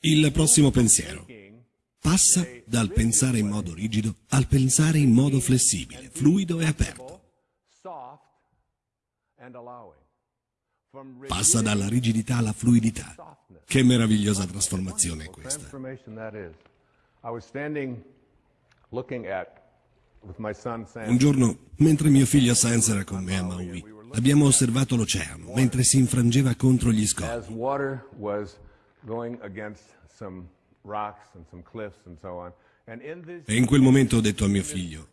Il prossimo pensiero. Passa dal pensare in modo rigido al pensare in modo flessibile, fluido e aperto. Passa dalla rigidità alla fluidità. Che meravigliosa trasformazione è questa. Un giorno, mentre mio figlio Sans era con me a Maui, abbiamo osservato l'oceano mentre si infrangeva contro gli scogli. E in quel momento ho detto a mio figlio,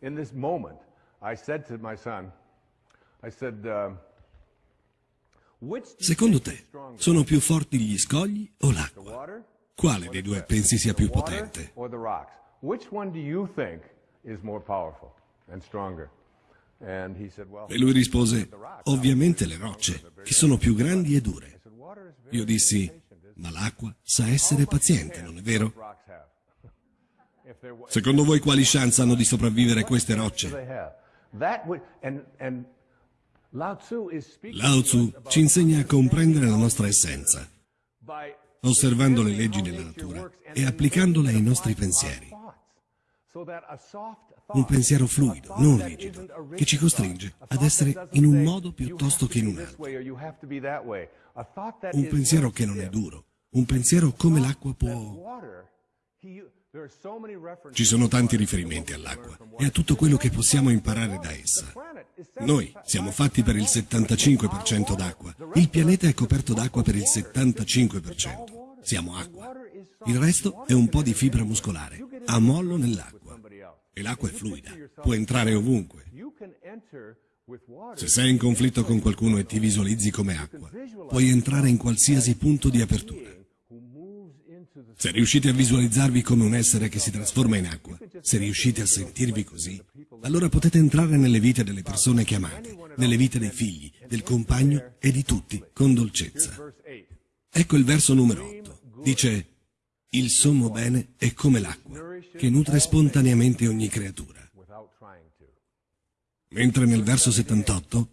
secondo te sono più forti gli scogli o l'acqua? Quale dei due pensi sia più potente? E lui rispose, ovviamente le rocce, che sono più grandi e dure. Io dissi, ma l'acqua sa essere paziente, non è vero? [laughs] Secondo voi quali chance hanno di sopravvivere queste rocce? Lao Tzu ci insegna a comprendere la nostra essenza, osservando le leggi della natura e applicandole ai nostri pensieri. Un pensiero fluido, non rigido, che ci costringe ad essere in un modo piuttosto che in un altro. Un pensiero che non è duro, un pensiero come l'acqua può... Ci sono tanti riferimenti all'acqua e a tutto quello che possiamo imparare da essa. Noi siamo fatti per il 75% d'acqua. Il pianeta è coperto d'acqua per il 75%. Siamo acqua. Il resto è un po' di fibra muscolare, a mollo nell'acqua. E l'acqua è fluida, può entrare ovunque. Se sei in conflitto con qualcuno e ti visualizzi come acqua, puoi entrare in qualsiasi punto di apertura. Se riuscite a visualizzarvi come un essere che si trasforma in acqua, se riuscite a sentirvi così, allora potete entrare nelle vite delle persone che amate, nelle vite dei figli, del compagno e di tutti, con dolcezza. Ecco il verso numero 8. Dice, il sommo bene è come l'acqua, che nutre spontaneamente ogni creatura. Mentre nel verso 78,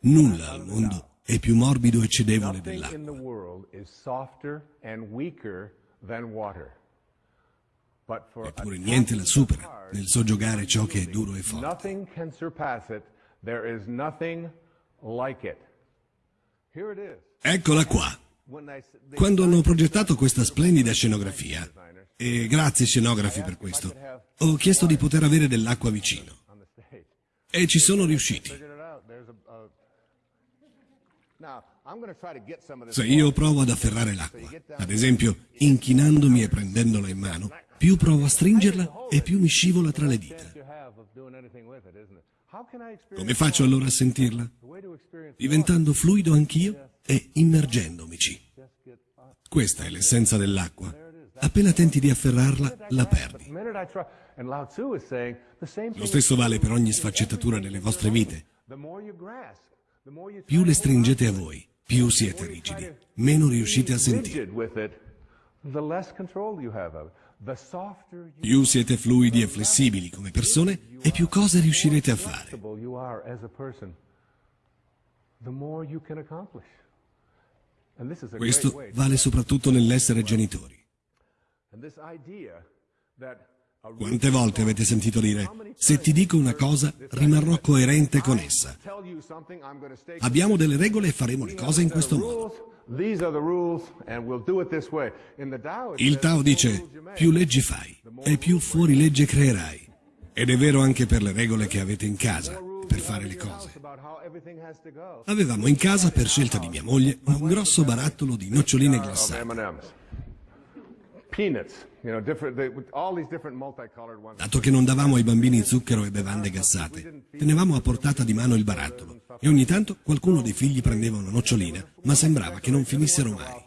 nulla al mondo è più morbido e cedevole dell'acqua. Eppure niente la supera nel soggiogare ciò che è duro e forte. Eccola qua. Quando hanno progettato questa splendida scenografia, e grazie scenografi per questo, ho chiesto di poter avere dell'acqua vicino. E ci sono riusciti. Se io provo ad afferrare l'acqua, ad esempio inchinandomi e prendendola in mano, più provo a stringerla e più mi scivola tra le dita. Come faccio allora a sentirla? Diventando fluido anch'io e immergendomici. Questa è l'essenza dell'acqua. Appena tenti di afferrarla, la perdi. Lo stesso vale per ogni sfaccettatura delle vostre vite. Più le stringete a voi, più siete rigidi, meno riuscite a sentire. Più siete fluidi e flessibili come persone e più cose riuscirete a fare. Questo vale soprattutto nell'essere genitori. Quante volte avete sentito dire, se ti dico una cosa, rimarrò coerente con essa. Abbiamo delle regole e faremo le cose in questo modo. Il Tao dice, più leggi fai e più fuori legge creerai. Ed è vero anche per le regole che avete in casa, per fare le cose. Avevamo in casa, per scelta di mia moglie, un grosso barattolo di noccioline glassate. Dato che non davamo ai bambini zucchero e bevande gassate, tenevamo a portata di mano il barattolo e ogni tanto qualcuno dei figli prendeva una nocciolina, ma sembrava che non finissero mai.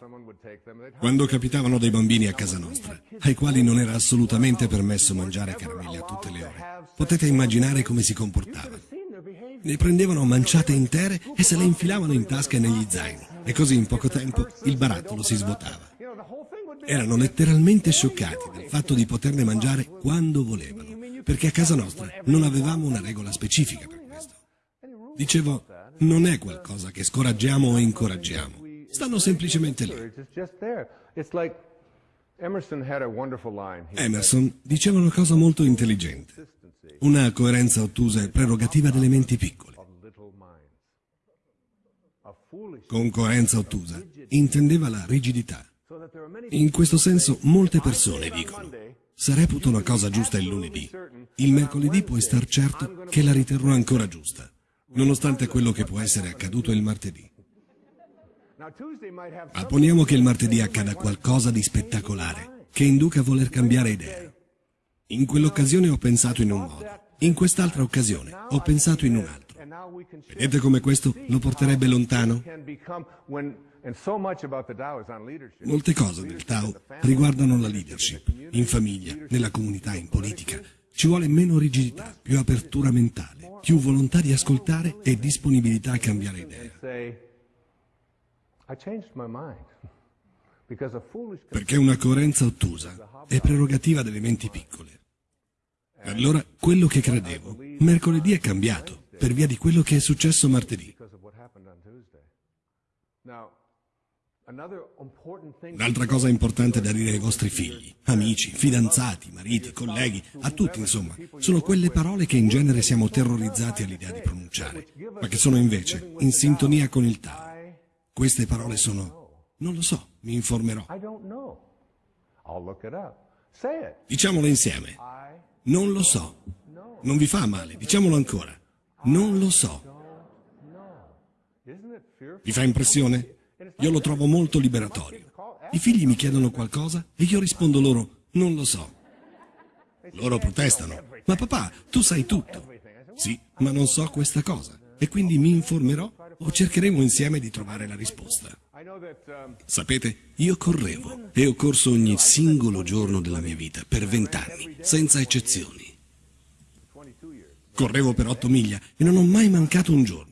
Quando capitavano dei bambini a casa nostra, ai quali non era assolutamente permesso mangiare caramelle a tutte le ore, potete immaginare come si comportavano. Ne prendevano manciate intere e se le infilavano in tasca e negli zaini, e così in poco tempo il barattolo si svuotava. Erano letteralmente scioccati dal fatto di poterne mangiare quando volevano, perché a casa nostra non avevamo una regola specifica per questo. Dicevo, non è qualcosa che scoraggiamo o incoraggiamo, stanno semplicemente lì. Emerson diceva una cosa molto intelligente. Una coerenza ottusa è prerogativa delle menti piccole. Con coerenza ottusa intendeva la rigidità. In questo senso molte persone dicono se reputo una cosa giusta il lunedì, il mercoledì puoi star certo che la riterrò ancora giusta, nonostante quello che può essere accaduto il martedì. Ma poniamo che il martedì accada qualcosa di spettacolare, che induca a voler cambiare idea. In quell'occasione ho pensato in un modo, in quest'altra occasione ho pensato in un altro. Vedete come questo lo porterebbe lontano? Molte cose del Tao riguardano la leadership, in famiglia, nella comunità, in politica. Ci vuole meno rigidità, più apertura mentale, più volontà di ascoltare e disponibilità a cambiare idea. Perché una coerenza ottusa è prerogativa delle menti piccole. Allora, quello che credevo, mercoledì è cambiato, per via di quello che è successo martedì. Un'altra cosa importante da dire ai vostri figli, amici, fidanzati, mariti, colleghi, a tutti insomma, sono quelle parole che in genere siamo terrorizzati all'idea di pronunciare, ma che sono invece in sintonia con il Tao. Queste parole sono, non lo so, mi informerò. Diciamolo insieme. Non lo so. Non vi fa male, diciamolo ancora. Non lo so. Vi fa impressione? Io lo trovo molto liberatorio. I figli mi chiedono qualcosa e io rispondo loro, non lo so. Loro protestano, ma papà, tu sai tutto. Sì, ma non so questa cosa e quindi mi informerò o cercheremo insieme di trovare la risposta. Sapete, io correvo e ho corso ogni singolo giorno della mia vita per vent'anni, senza eccezioni. Correvo per otto miglia e non ho mai mancato un giorno.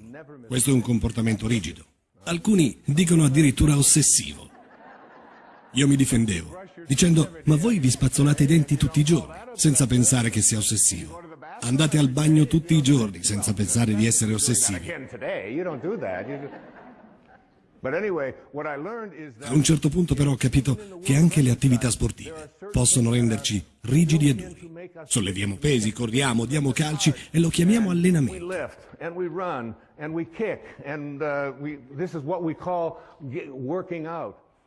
Questo è un comportamento rigido. Alcuni dicono addirittura ossessivo. Io mi difendevo, dicendo, ma voi vi spazzolate i denti tutti i giorni, senza pensare che sia ossessivo. Andate al bagno tutti i giorni, senza pensare di essere ossessivi. A un certo punto però ho capito che anche le attività sportive possono renderci rigidi e duri. Solleviamo pesi, corriamo, diamo calci e lo chiamiamo allenamento.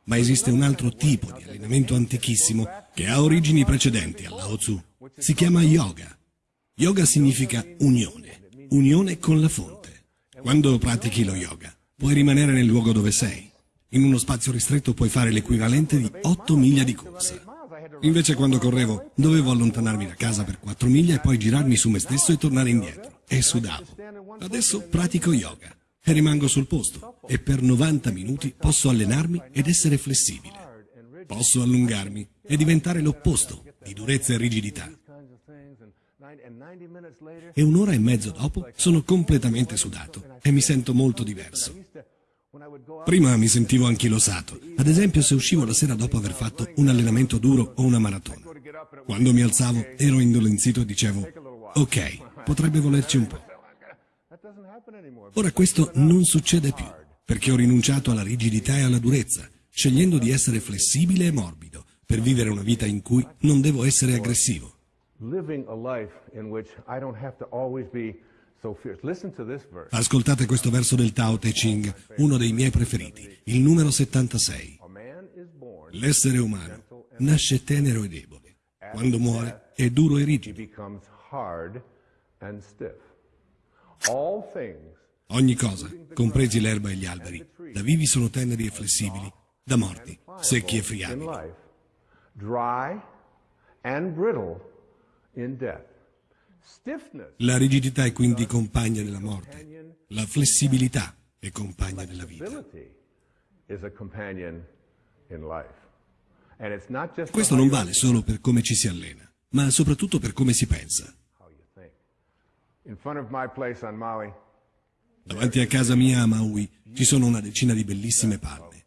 Ma esiste un altro tipo di allenamento antichissimo che ha origini precedenti al Lao Tzu. Si chiama yoga. Yoga significa unione, unione con la fonte. Quando pratichi lo yoga, puoi rimanere nel luogo dove sei. In uno spazio ristretto puoi fare l'equivalente di 8 miglia di corsa. Invece quando correvo dovevo allontanarmi da casa per 4 miglia e poi girarmi su me stesso e tornare indietro. E sudavo. Adesso pratico yoga e rimango sul posto e per 90 minuti posso allenarmi ed essere flessibile. Posso allungarmi e diventare l'opposto di durezza e rigidità. E un'ora e mezzo dopo sono completamente sudato e mi sento molto diverso. Prima mi sentivo anchilosato, ad esempio se uscivo la sera dopo aver fatto un allenamento duro o una maratona. Quando mi alzavo ero indolenzito e dicevo, ok, potrebbe volerci un po'. Ora questo non succede più, perché ho rinunciato alla rigidità e alla durezza, scegliendo di essere flessibile e morbido, per vivere una vita in cui non devo essere aggressivo. Ascoltate questo verso del Tao Te Ching, uno dei miei preferiti, il numero 76. L'essere umano nasce tenero e debole. Quando muore è duro e rigido. Ogni cosa, compresi l'erba e gli alberi, da vivi sono teneri e flessibili, da morti, secchi e friabili. La rigidità è quindi compagna della morte, la flessibilità è compagna della vita. Questo non vale solo per come ci si allena, ma soprattutto per come si pensa. Davanti a casa mia a Maui ci sono una decina di bellissime palme.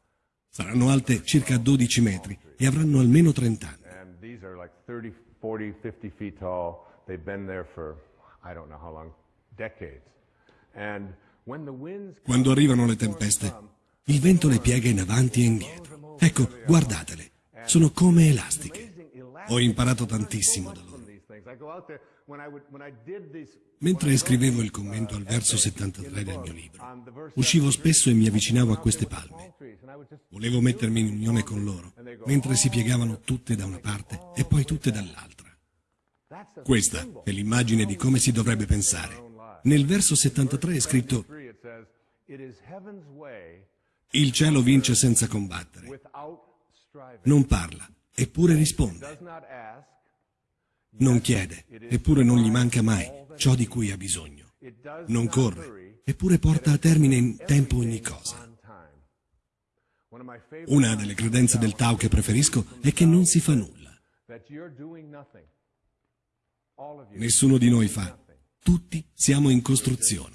Saranno alte circa 12 metri e avranno almeno 30 anni. Quando arrivano le tempeste, il vento le piega in avanti e indietro. Ecco, guardatele, sono come elastiche. Ho imparato tantissimo da loro. Mentre scrivevo il commento al verso 73 del mio libro, uscivo spesso e mi avvicinavo a queste palme. Volevo mettermi in unione con loro, mentre si piegavano tutte da una parte e poi tutte dall'altra. Questa è l'immagine di come si dovrebbe pensare. Nel verso 73 è scritto il cielo vince senza combattere. Non parla, eppure risponde. Non chiede, eppure non gli manca mai ciò di cui ha bisogno. Non corre, eppure porta a termine in tempo ogni cosa. Una delle credenze del Tao che preferisco è che non si fa nulla. Nessuno di noi fa. Tutti siamo in costruzione.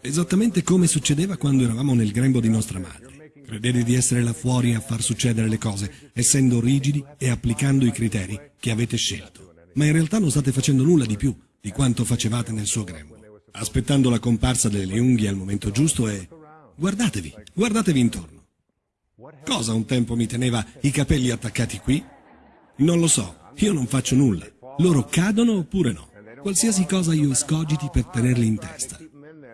Esattamente come succedeva quando eravamo nel grembo di nostra madre. Credete di essere là fuori a far succedere le cose, essendo rigidi e applicando i criteri che avete scelto. Ma in realtà non state facendo nulla di più di quanto facevate nel suo grembo. Aspettando la comparsa delle unghie al momento giusto e... Guardatevi, guardatevi intorno. Cosa un tempo mi teneva i capelli attaccati qui? Non lo so, io non faccio nulla. Loro cadono oppure no. Qualsiasi cosa io escogiti per tenerli in testa.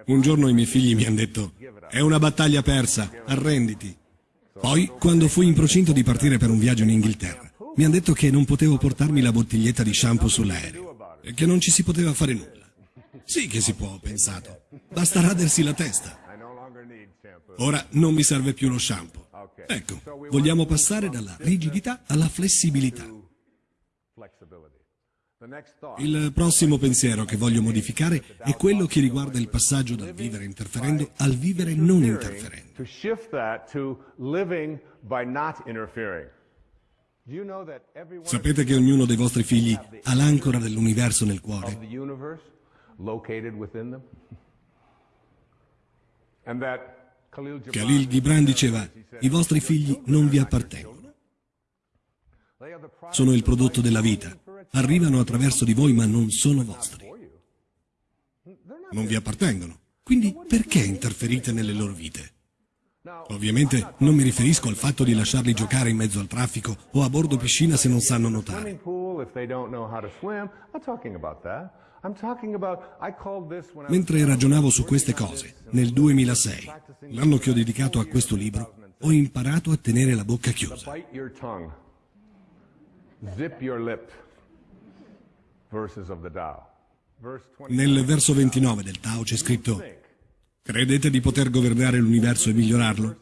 Un giorno i miei figli mi hanno detto, è una battaglia persa, arrenditi. Poi, quando fui in procinto di partire per un viaggio in Inghilterra, mi hanno detto che non potevo portarmi la bottiglietta di shampoo sull'aereo e che non ci si poteva fare nulla. Sì che si può, ho pensato. Basta radersi la testa. Ora non mi serve più lo shampoo. Ecco, vogliamo passare dalla rigidità alla flessibilità. Il prossimo pensiero che voglio modificare è quello che riguarda il passaggio dal vivere interferendo al vivere non interferendo. Sapete che ognuno dei vostri figli ha l'ancora dell'universo nel cuore? Khalil Gibran diceva, i vostri figli non vi appartengono. Sono il prodotto della vita, arrivano attraverso di voi ma non sono vostri. Non vi appartengono. Quindi perché interferite nelle loro vite? Ovviamente non mi riferisco al fatto di lasciarli giocare in mezzo al traffico o a bordo piscina se non sanno nuotare. Mentre ragionavo su queste cose, nel 2006, l'anno che ho dedicato a questo libro, ho imparato a tenere la bocca chiusa. Nel verso 29 del Tao c'è scritto Credete di poter governare l'universo e migliorarlo?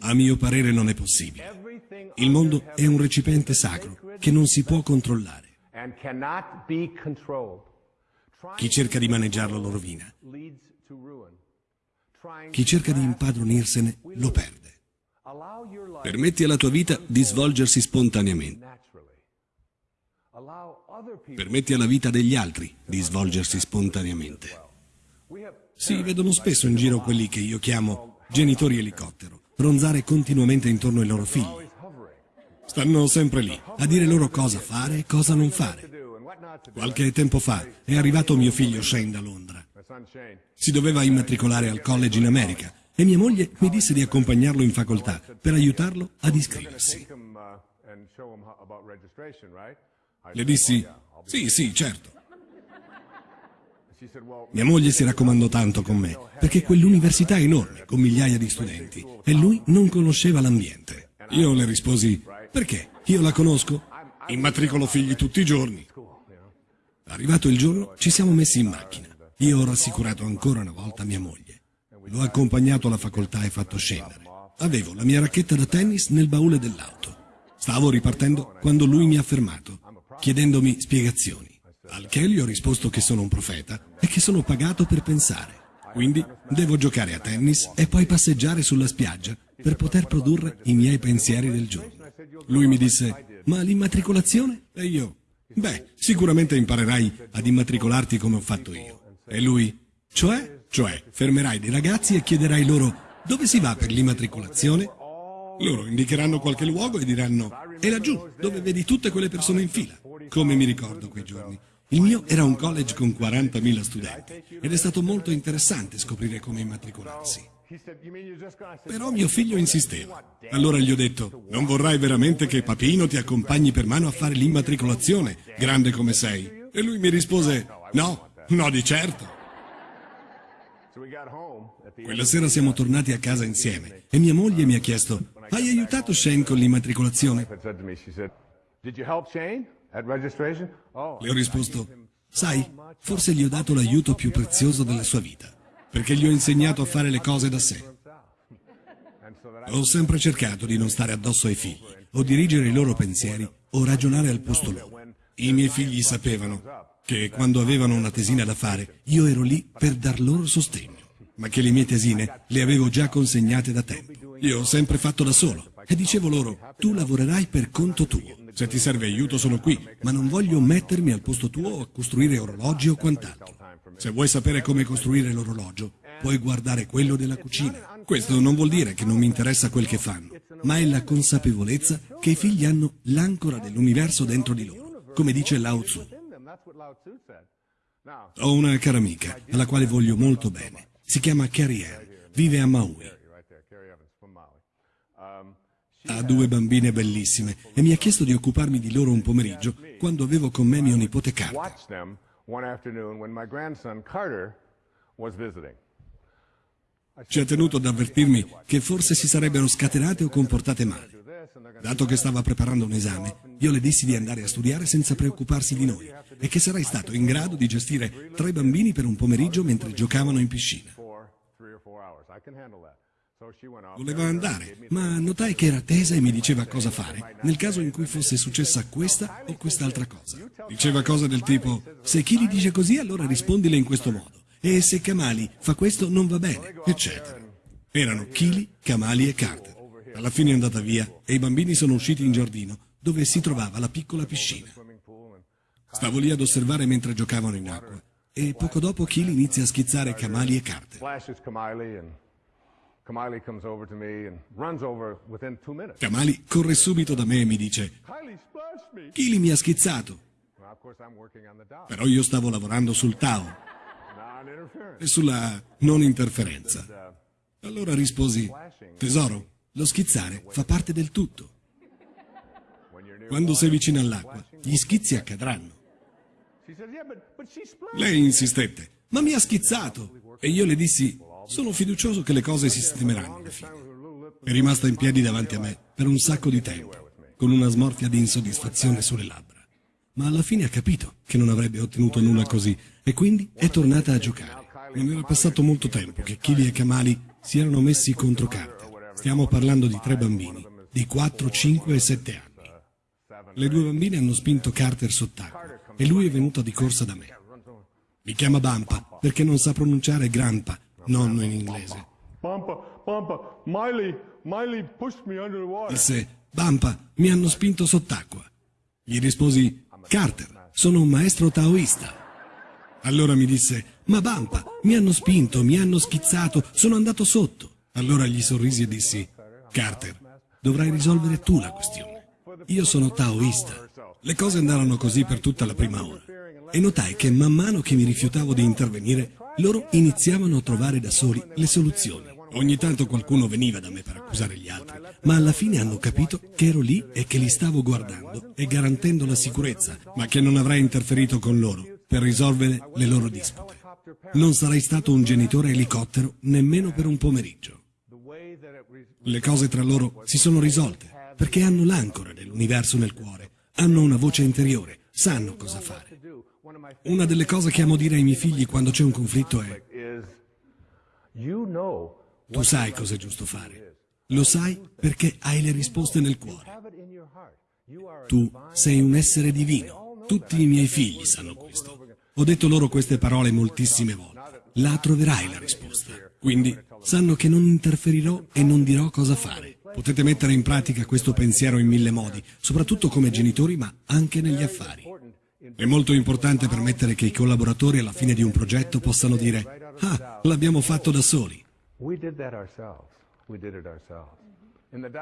A mio parere non è possibile. Il mondo è un recipiente sacro che non si può controllare. Chi cerca di maneggiarlo lo rovina. Chi cerca di impadronirsene lo perde. Permetti alla tua vita di svolgersi spontaneamente. Permetti alla vita degli altri di svolgersi spontaneamente. Si vedono spesso in giro quelli che io chiamo genitori elicottero, ronzare continuamente intorno ai loro figli. Stanno sempre lì, a dire loro cosa fare e cosa non fare. Qualche tempo fa è arrivato mio figlio Shane da Londra. Si doveva immatricolare al college in America e mia moglie mi disse di accompagnarlo in facoltà per aiutarlo ad iscriversi. Le dissi, sì, sì, certo. Mia moglie si raccomandò tanto con me, perché quell'università è enorme, con migliaia di studenti, e lui non conosceva l'ambiente. Io le risposi, perché? Io la conosco, immatricolo figli tutti i giorni. Arrivato il giorno, ci siamo messi in macchina. Io ho rassicurato ancora una volta mia moglie. L'ho accompagnato alla facoltà e fatto scendere. Avevo la mia racchetta da tennis nel baule dell'auto. Stavo ripartendo quando lui mi ha fermato, chiedendomi spiegazioni. Al che gli ho risposto che sono un profeta e che sono pagato per pensare. Quindi devo giocare a tennis e poi passeggiare sulla spiaggia per poter produrre i miei pensieri del giorno. Lui mi disse, ma l'immatricolazione? E io, beh, sicuramente imparerai ad immatricolarti come ho fatto io. E lui, cioè? Cioè, fermerai dei ragazzi e chiederai loro, dove si va per l'immatricolazione? Loro indicheranno qualche luogo e diranno, è laggiù, dove vedi tutte quelle persone in fila. Come mi ricordo quei giorni. Il mio era un college con 40.000 studenti ed è stato molto interessante scoprire come immatricolarsi. Però mio figlio insisteva. Allora gli ho detto, non vorrai veramente che Papino ti accompagni per mano a fare l'immatricolazione, grande come sei? E lui mi rispose, no, no di certo. Quella sera siamo tornati a casa insieme e mia moglie mi ha chiesto, hai aiutato Shane con l'immatricolazione? Oh, Le ho risposto, sai, forse gli ho dato l'aiuto più prezioso della sua vita, perché gli ho insegnato a fare le cose da sé. Ho sempre cercato di non stare addosso ai figli, o dirigere i loro pensieri, o ragionare al posto loro. I miei figli sapevano che quando avevano una tesina da fare, io ero lì per dar loro sostegno, ma che le mie tesine le avevo già consegnate da tempo. Io ho sempre fatto da solo e dicevo loro, tu lavorerai per conto tuo. Se ti serve aiuto sono qui, ma non voglio mettermi al posto tuo a costruire orologi o quant'altro. Se vuoi sapere come costruire l'orologio, puoi guardare quello della cucina. Questo non vuol dire che non mi interessa quel che fanno, ma è la consapevolezza che i figli hanno l'ancora dell'universo dentro di loro, come dice Lao Tzu. Ho una cara amica, alla quale voglio molto bene. Si chiama Carrie Ann, vive a Maui. Ha due bambine bellissime e mi ha chiesto di occuparmi di loro un pomeriggio quando avevo con me mio nipote Carter. Ci ha tenuto ad avvertirmi che forse si sarebbero scatenate o comportate male. Dato che stava preparando un esame, io le dissi di andare a studiare senza preoccuparsi di noi e che sarei stato in grado di gestire tre bambini per un pomeriggio mentre giocavano in piscina. Voleva andare, ma notai che era tesa e mi diceva cosa fare, nel caso in cui fosse successa questa o quest'altra cosa. Diceva cose del tipo, se Kili dice così allora rispondile in questo modo, e se Kamali fa questo non va bene, eccetera. Erano Kili, Kamali e Carter. Alla fine è andata via e i bambini sono usciti in giardino, dove si trovava la piccola piscina. Stavo lì ad osservare mentre giocavano in acqua, e poco dopo Kili inizia a schizzare Kamali e Carter. Kamali corre subito da me e mi dice Kili mi ha schizzato. Però io stavo lavorando sul Tao e sulla non interferenza. Allora risposi, tesoro, lo schizzare fa parte del tutto. Quando sei vicino all'acqua, gli schizzi accadranno. Lei insistette, ma mi ha schizzato. E io le dissi, sono fiducioso che le cose si sistemeranno alla fine. È rimasta in piedi davanti a me per un sacco di tempo, con una smorfia di insoddisfazione sulle labbra. Ma alla fine ha capito che non avrebbe ottenuto nulla così e quindi è tornata a giocare. Non era passato molto tempo che Kili e Kamali si erano messi contro Carter. Stiamo parlando di tre bambini, di 4, 5 e 7 anni. Le due bambine hanno spinto Carter sott'acqua e lui è venuto di corsa da me. Mi chiama Bampa perché non sa pronunciare Grampa nonno in inglese. Disse, Bampa, mi hanno spinto sott'acqua. Gli risposi, Carter, sono un maestro taoista. Allora mi disse, ma Bampa, mi hanno spinto, mi hanno schizzato, sono andato sotto. Allora gli sorrisi e dissi, Carter, dovrai risolvere tu la questione. Io sono taoista. Le cose andarono così per tutta la prima ora. E notai che man mano che mi rifiutavo di intervenire, loro iniziavano a trovare da soli le soluzioni. Ogni tanto qualcuno veniva da me per accusare gli altri, ma alla fine hanno capito che ero lì e che li stavo guardando e garantendo la sicurezza, ma che non avrei interferito con loro per risolvere le loro dispute. Non sarei stato un genitore elicottero nemmeno per un pomeriggio. Le cose tra loro si sono risolte perché hanno l'ancora dell'universo nel cuore, hanno una voce interiore, sanno cosa fare. Una delle cose che amo dire ai miei figli quando c'è un conflitto è tu sai cosa è giusto fare. Lo sai perché hai le risposte nel cuore. Tu sei un essere divino. Tutti i miei figli sanno questo. Ho detto loro queste parole moltissime volte. La troverai la risposta. Quindi sanno che non interferirò e non dirò cosa fare. Potete mettere in pratica questo pensiero in mille modi, soprattutto come genitori, ma anche negli affari. È molto importante permettere che i collaboratori alla fine di un progetto possano dire «Ah, l'abbiamo fatto da soli».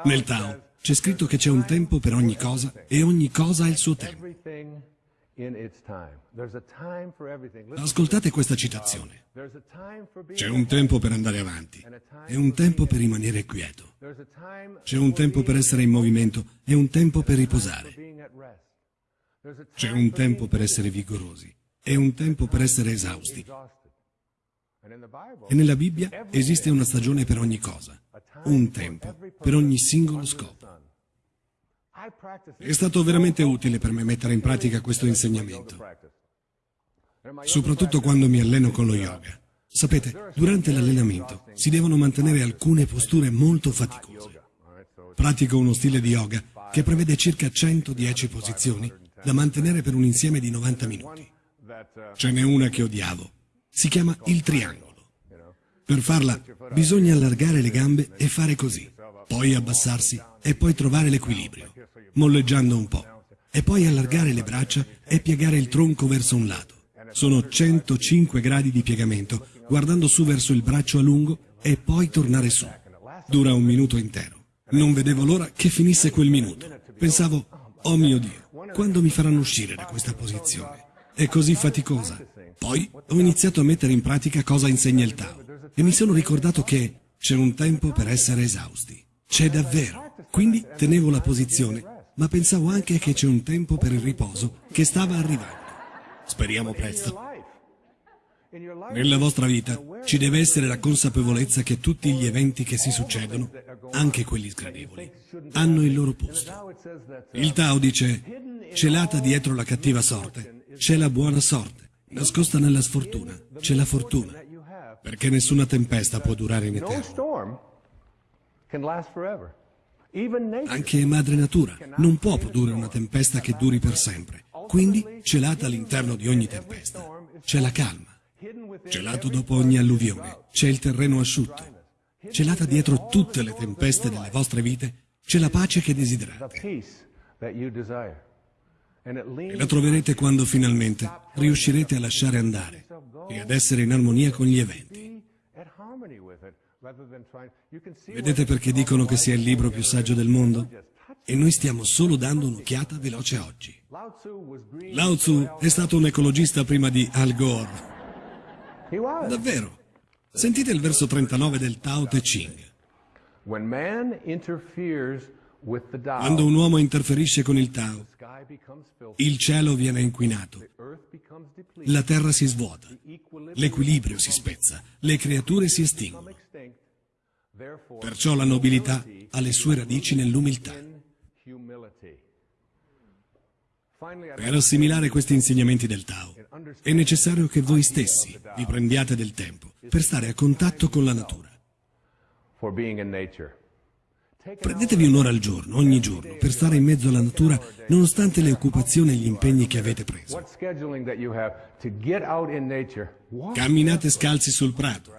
Nel Tao c'è scritto che c'è un tempo per ogni cosa e ogni cosa ha il suo tempo. Ascoltate questa citazione. C'è un tempo per andare avanti e un tempo per rimanere quieto. C'è un tempo per essere in movimento e un tempo per riposare. C'è un tempo per essere vigorosi e un tempo per essere esausti. E nella Bibbia esiste una stagione per ogni cosa, un tempo per ogni singolo scopo. È stato veramente utile per me mettere in pratica questo insegnamento, soprattutto quando mi alleno con lo yoga. Sapete, durante l'allenamento si devono mantenere alcune posture molto faticose. Pratico uno stile di yoga che prevede circa 110 posizioni da mantenere per un insieme di 90 minuti. Ce n'è una che odiavo, si chiama il triangolo. Per farla bisogna allargare le gambe e fare così, poi abbassarsi e poi trovare l'equilibrio, molleggiando un po', e poi allargare le braccia e piegare il tronco verso un lato. Sono 105 gradi di piegamento, guardando su verso il braccio a lungo e poi tornare su. Dura un minuto intero. Non vedevo l'ora che finisse quel minuto. Pensavo, oh mio Dio, quando mi faranno uscire da questa posizione? È così faticosa. Poi ho iniziato a mettere in pratica cosa insegna il Tao e mi sono ricordato che c'è un tempo per essere esausti. C'è davvero. Quindi tenevo la posizione, ma pensavo anche che c'è un tempo per il riposo che stava arrivando. Speriamo presto. Nella vostra vita ci deve essere la consapevolezza che tutti gli eventi che si succedono, anche quelli sgradevoli, hanno il loro posto. Il Tao dice, celata dietro la cattiva sorte, c'è la buona sorte, nascosta nella sfortuna, c'è la fortuna, perché nessuna tempesta può durare in eterno. Anche madre natura non può produrre una tempesta che duri per sempre. Quindi, celata all'interno di ogni tempesta, c'è la calma. Celato dopo ogni alluvione, c'è il terreno asciutto. Celata dietro tutte le tempeste delle vostre vite, c'è la pace che desiderate. E la troverete quando finalmente riuscirete a lasciare andare e ad essere in armonia con gli eventi. Vedete perché dicono che sia il libro più saggio del mondo? E noi stiamo solo dando un'occhiata veloce oggi. Lao Tzu è stato un ecologista prima di Al Gore. Davvero. Sentite il verso 39 del Tao Te Ching. Quando un uomo interferisce con il Tao, il cielo viene inquinato, la terra si svuota, l'equilibrio si spezza, le creature si estinguono. Perciò la nobiltà ha le sue radici nell'umiltà. Per assimilare questi insegnamenti del Tao è necessario che voi stessi vi prendiate del tempo per stare a contatto con la natura. Prendetevi un'ora al giorno, ogni giorno, per stare in mezzo alla natura nonostante le occupazioni e gli impegni che avete preso. Camminate scalzi sul prato.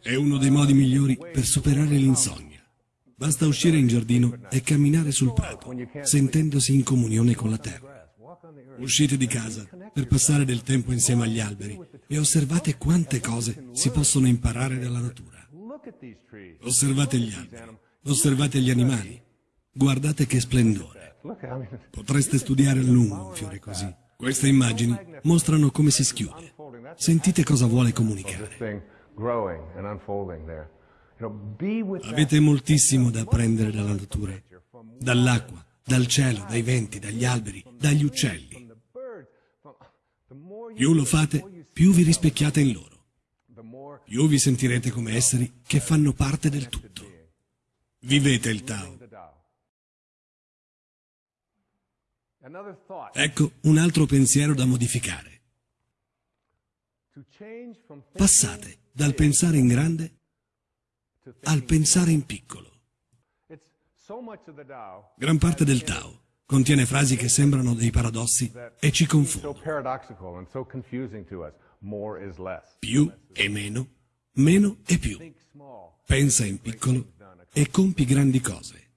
È uno dei modi migliori per superare l'insonnia. Basta uscire in giardino e camminare sul prato, sentendosi in comunione con la terra. Uscite di casa per passare del tempo insieme agli alberi e osservate quante cose si possono imparare dalla natura. Osservate gli alberi, osservate gli animali, guardate che splendore. Potreste studiare a lungo un fiore così. Queste immagini mostrano come si schiude. Sentite cosa vuole comunicare. Avete moltissimo da apprendere dalla natura, dall'acqua, dal cielo, dai venti, dagli alberi, dagli uccelli. Più lo fate, più vi rispecchiate in loro. Più vi sentirete come esseri che fanno parte del tutto. Vivete il Tao. Ecco un altro pensiero da modificare. Passate dal pensare in grande al pensare in piccolo. Gran parte del Tao contiene frasi che sembrano dei paradossi e ci confondono. Più e meno, meno e più. Pensa in piccolo e compi grandi cose.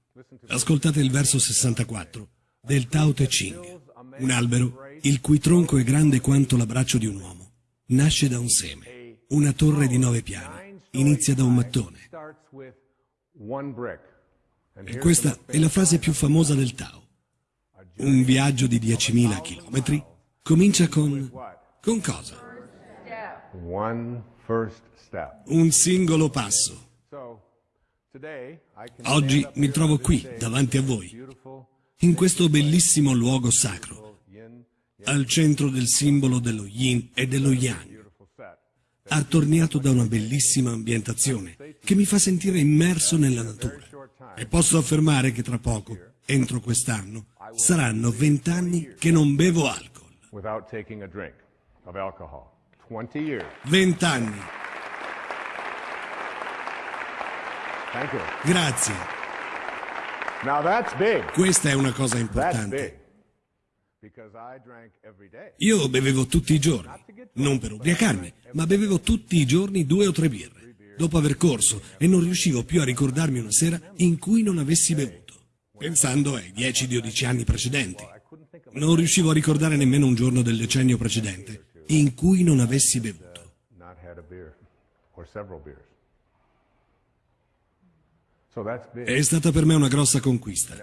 Ascoltate il verso 64 del Tao Te Ching. Un albero, il cui tronco è grande quanto l'abbraccio di un uomo, nasce da un seme. Una torre di nove piani inizia da un mattone. E questa è la frase più famosa del Tao. Un viaggio di 10.000 chilometri comincia con... con cosa? Un singolo passo. Oggi mi trovo qui, davanti a voi, in questo bellissimo luogo sacro, al centro del simbolo dello yin e dello yang, attorniato da una bellissima ambientazione che mi fa sentire immerso nella natura. E posso affermare che tra poco, entro quest'anno, saranno vent'anni che non bevo alcol. Vent'anni. Grazie. Questa è una cosa importante. Io bevevo tutti i giorni, non per ubriacarmi, ma bevevo tutti i giorni due o tre birre dopo aver corso e non riuscivo più a ricordarmi una sera in cui non avessi bevuto, pensando ai 10-12 anni precedenti. Non riuscivo a ricordare nemmeno un giorno del decennio precedente in cui non avessi bevuto. È stata per me una grossa conquista.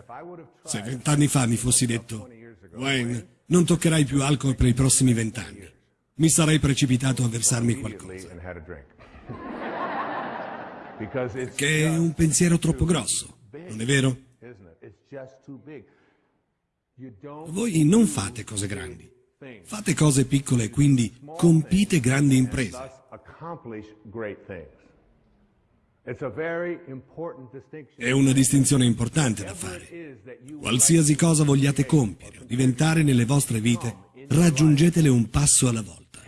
Se vent'anni fa mi fossi detto, Wayne, non toccherai più alcol per i prossimi vent'anni, mi sarei precipitato a versarmi qualcosa. [laughs] che è un pensiero troppo grosso, non è vero? Voi non fate cose grandi, fate cose piccole e quindi compite grandi imprese. È una distinzione importante da fare. Qualsiasi cosa vogliate compiere o diventare nelle vostre vite, raggiungetele un passo alla volta.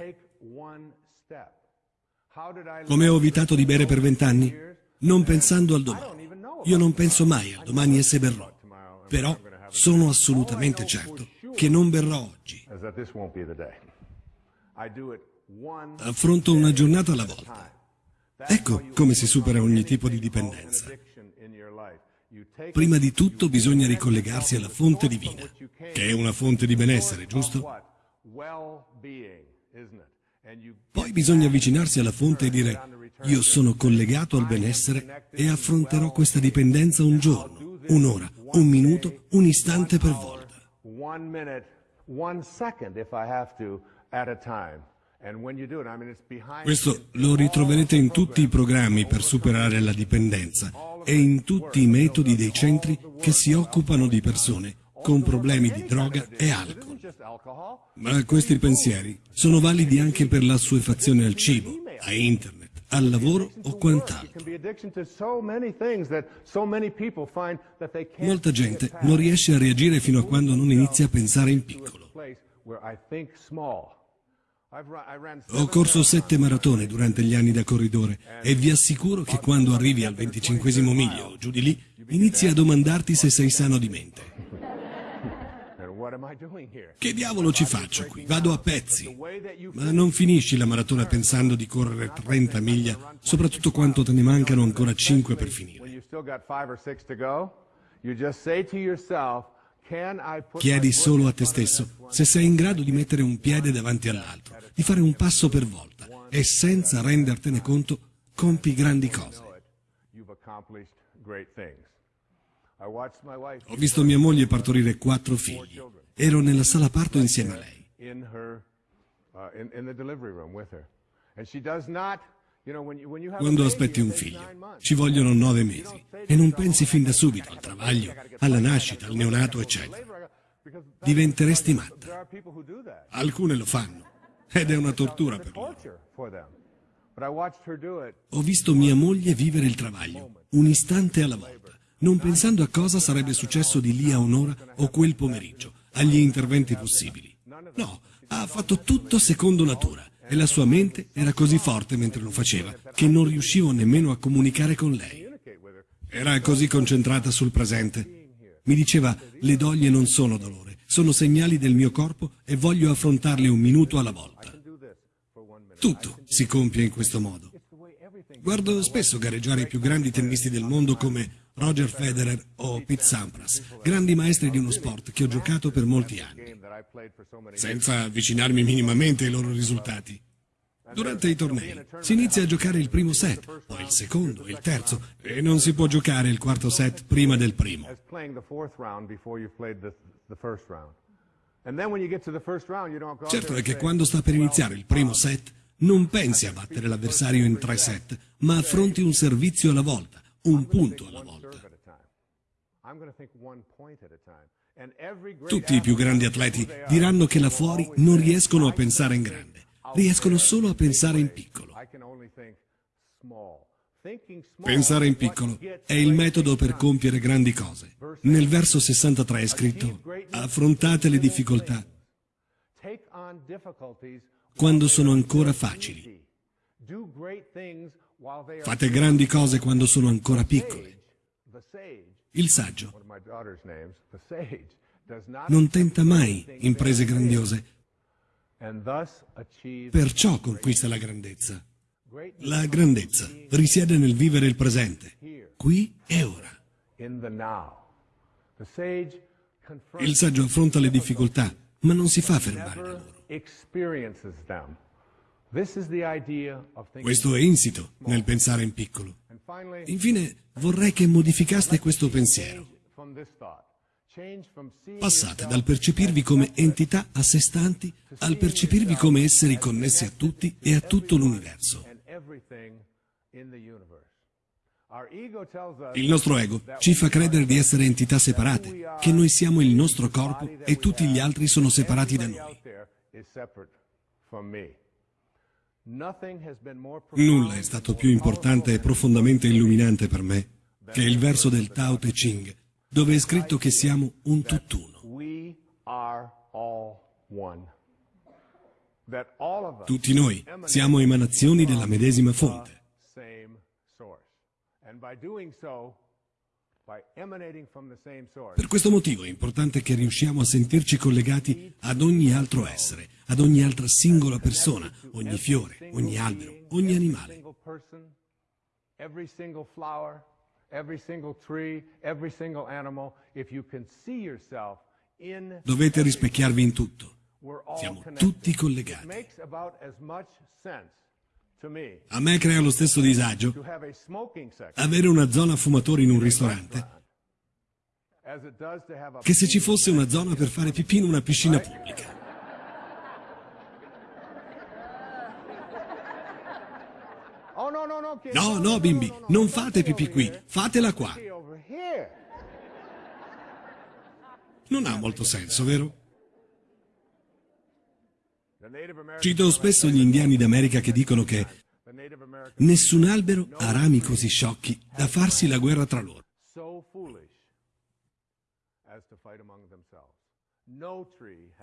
Come ho evitato di bere per vent'anni? Non pensando al domani. Io non penso mai al domani e se berrò. Però sono assolutamente certo che non berrò oggi. Affronto una giornata alla volta. Ecco come si supera ogni tipo di dipendenza. Prima di tutto bisogna ricollegarsi alla fonte divina, che è una fonte di benessere, giusto? Poi bisogna avvicinarsi alla fonte e dire io sono collegato al benessere e affronterò questa dipendenza un giorno, un'ora, un minuto, un istante per volta. Questo lo ritroverete in tutti i programmi per superare la dipendenza e in tutti i metodi dei centri che si occupano di persone con problemi di droga e alcol. Ma questi pensieri sono validi anche per la assuefazione al cibo, a internet, al lavoro o quant'altro. Molta gente non riesce a reagire fino a quando non inizia a pensare in piccolo. Ho corso sette maratone durante gli anni da corridore e vi assicuro che quando arrivi al venticinquesimo miglio, giù di lì, inizi a domandarti se sei sano di mente. Che diavolo ci faccio qui? Vado a pezzi. Ma non finisci la maratona pensando di correre 30 miglia, soprattutto quanto te ne mancano ancora 5 per finire. Chiedi solo a te stesso se sei in grado di mettere un piede davanti all'altro, di fare un passo per volta e senza rendertene conto compi grandi cose. Ho visto mia moglie partorire quattro figli. Ero nella sala parto insieme a lei. Quando aspetti un figlio, ci vogliono nove mesi e non pensi fin da subito al travaglio, alla nascita, al neonato, eccetera. Diventeresti matta. Alcune lo fanno ed è una tortura per loro. Ho visto mia moglie vivere il travaglio, un istante alla volta, non pensando a cosa sarebbe successo di lì a un'ora o quel pomeriggio, agli interventi possibili. No, ha fatto tutto secondo natura e la sua mente era così forte mentre lo faceva che non riuscivo nemmeno a comunicare con lei. Era così concentrata sul presente. Mi diceva, le doglie non sono dolore, sono segnali del mio corpo e voglio affrontarli un minuto alla volta. Tutto si compie in questo modo. Guardo spesso gareggiare i più grandi tennisti del mondo come Roger Federer o Pete Sampras, grandi maestri di uno sport che ho giocato per molti anni, senza avvicinarmi minimamente ai loro risultati. Durante i tornei si inizia a giocare il primo set, poi il secondo, il terzo, e non si può giocare il quarto set prima del primo. Certo è che quando sta per iniziare il primo set, non pensi a battere l'avversario in tre set, ma affronti un servizio alla volta, un punto alla volta. Tutti i più grandi atleti diranno che là fuori non riescono a pensare in grande, riescono solo a pensare in piccolo. Pensare in piccolo è il metodo per compiere grandi cose. Nel verso 63 è scritto, affrontate le difficoltà quando sono ancora facili. Fate grandi cose quando sono ancora piccole. Il saggio. Non tenta mai imprese grandiose, perciò conquista la grandezza. La grandezza risiede nel vivere il presente, qui e ora. Il saggio affronta le difficoltà, ma non si fa fermare da loro. Questo è insito nel pensare in piccolo. Infine, vorrei che modificaste questo pensiero. Passate dal percepirvi come entità a sé stanti al percepirvi come esseri connessi a tutti e a tutto l'universo. Il nostro ego ci fa credere di essere entità separate, che noi siamo il nostro corpo e tutti gli altri sono separati da noi. Nulla è stato più importante e profondamente illuminante per me che il verso del Tao Te Ching, dove è scritto che siamo un tutt'uno. Tutti noi siamo emanazioni della medesima fonte. Per questo motivo è importante che riusciamo a sentirci collegati ad ogni altro essere, ad ogni altra singola persona, ogni fiore, ogni albero, ogni animale. Dovete rispecchiarvi in tutto. Siamo tutti collegati. A me crea lo stesso disagio avere una zona fumatori in un ristorante che se ci fosse una zona per fare pipì in una piscina pubblica. No, no, bimbi, non fate pipì qui, fatela qua. Non ha molto senso, vero? Cito spesso gli indiani d'America che dicono che nessun albero ha rami così sciocchi da farsi la guerra tra loro.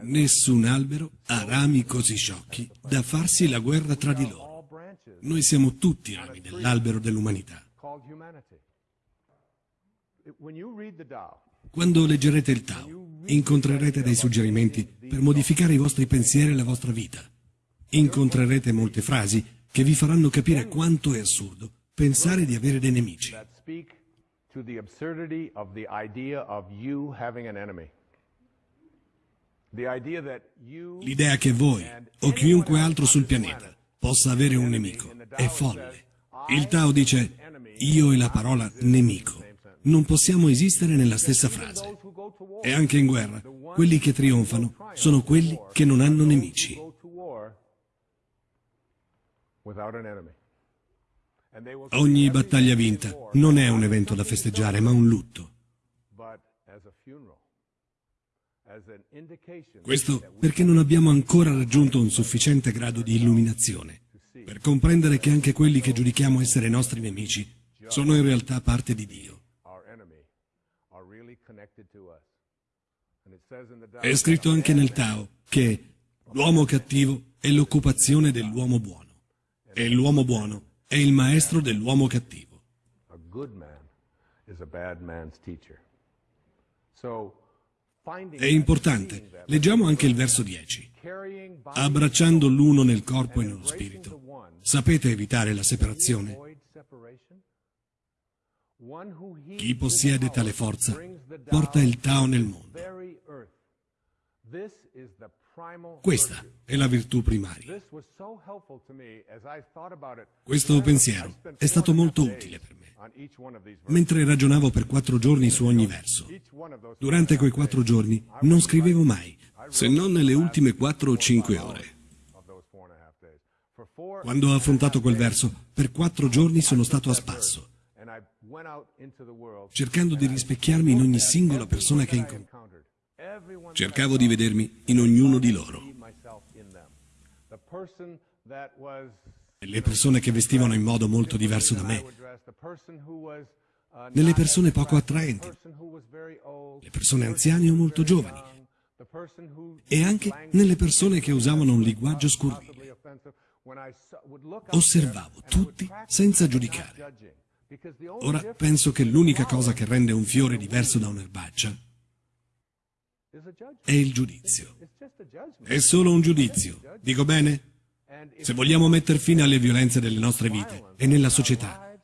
Nessun albero ha rami così sciocchi da farsi la guerra tra di loro. Noi siamo tutti rami dell'albero dell'umanità. Quando leggerete il Tao, incontrerete dei suggerimenti per modificare i vostri pensieri e la vostra vita. Incontrerete molte frasi che vi faranno capire quanto è assurdo pensare di avere dei nemici. L'idea che voi o chiunque altro sul pianeta possa avere un nemico è folle. Il Tao dice io e la parola nemico non possiamo esistere nella stessa frase. E anche in guerra, quelli che trionfano sono quelli che non hanno nemici. Ogni battaglia vinta non è un evento da festeggiare, ma un lutto. Questo perché non abbiamo ancora raggiunto un sufficiente grado di illuminazione per comprendere che anche quelli che giudichiamo essere nostri nemici sono in realtà parte di Dio. È scritto anche nel Tao che l'uomo cattivo è l'occupazione dell'uomo buono e l'uomo buono è il maestro dell'uomo cattivo. È importante, leggiamo anche il verso 10. Abbracciando l'uno nel corpo e nello spirito, sapete evitare la separazione? Chi possiede tale forza porta il Tao nel mondo. Questa è la virtù primaria. Questo pensiero è stato molto utile per me. Mentre ragionavo per quattro giorni su ogni verso, durante quei quattro giorni non scrivevo mai, se non nelle ultime quattro o cinque ore. Quando ho affrontato quel verso, per quattro giorni sono stato a spasso, cercando di rispecchiarmi in ogni singola persona che incontravo. Cercavo di vedermi in ognuno di loro. Le persone che vestivano in modo molto diverso da me, nelle persone poco attraenti, le persone anziane o molto giovani, e anche nelle persone che usavano un linguaggio scurrile. Osservavo tutti senza giudicare. Ora penso che l'unica cosa che rende un fiore diverso da un'erbaccia è il giudizio. È solo un giudizio. Dico bene? Se vogliamo mettere fine alle violenze delle nostre vite e nella società,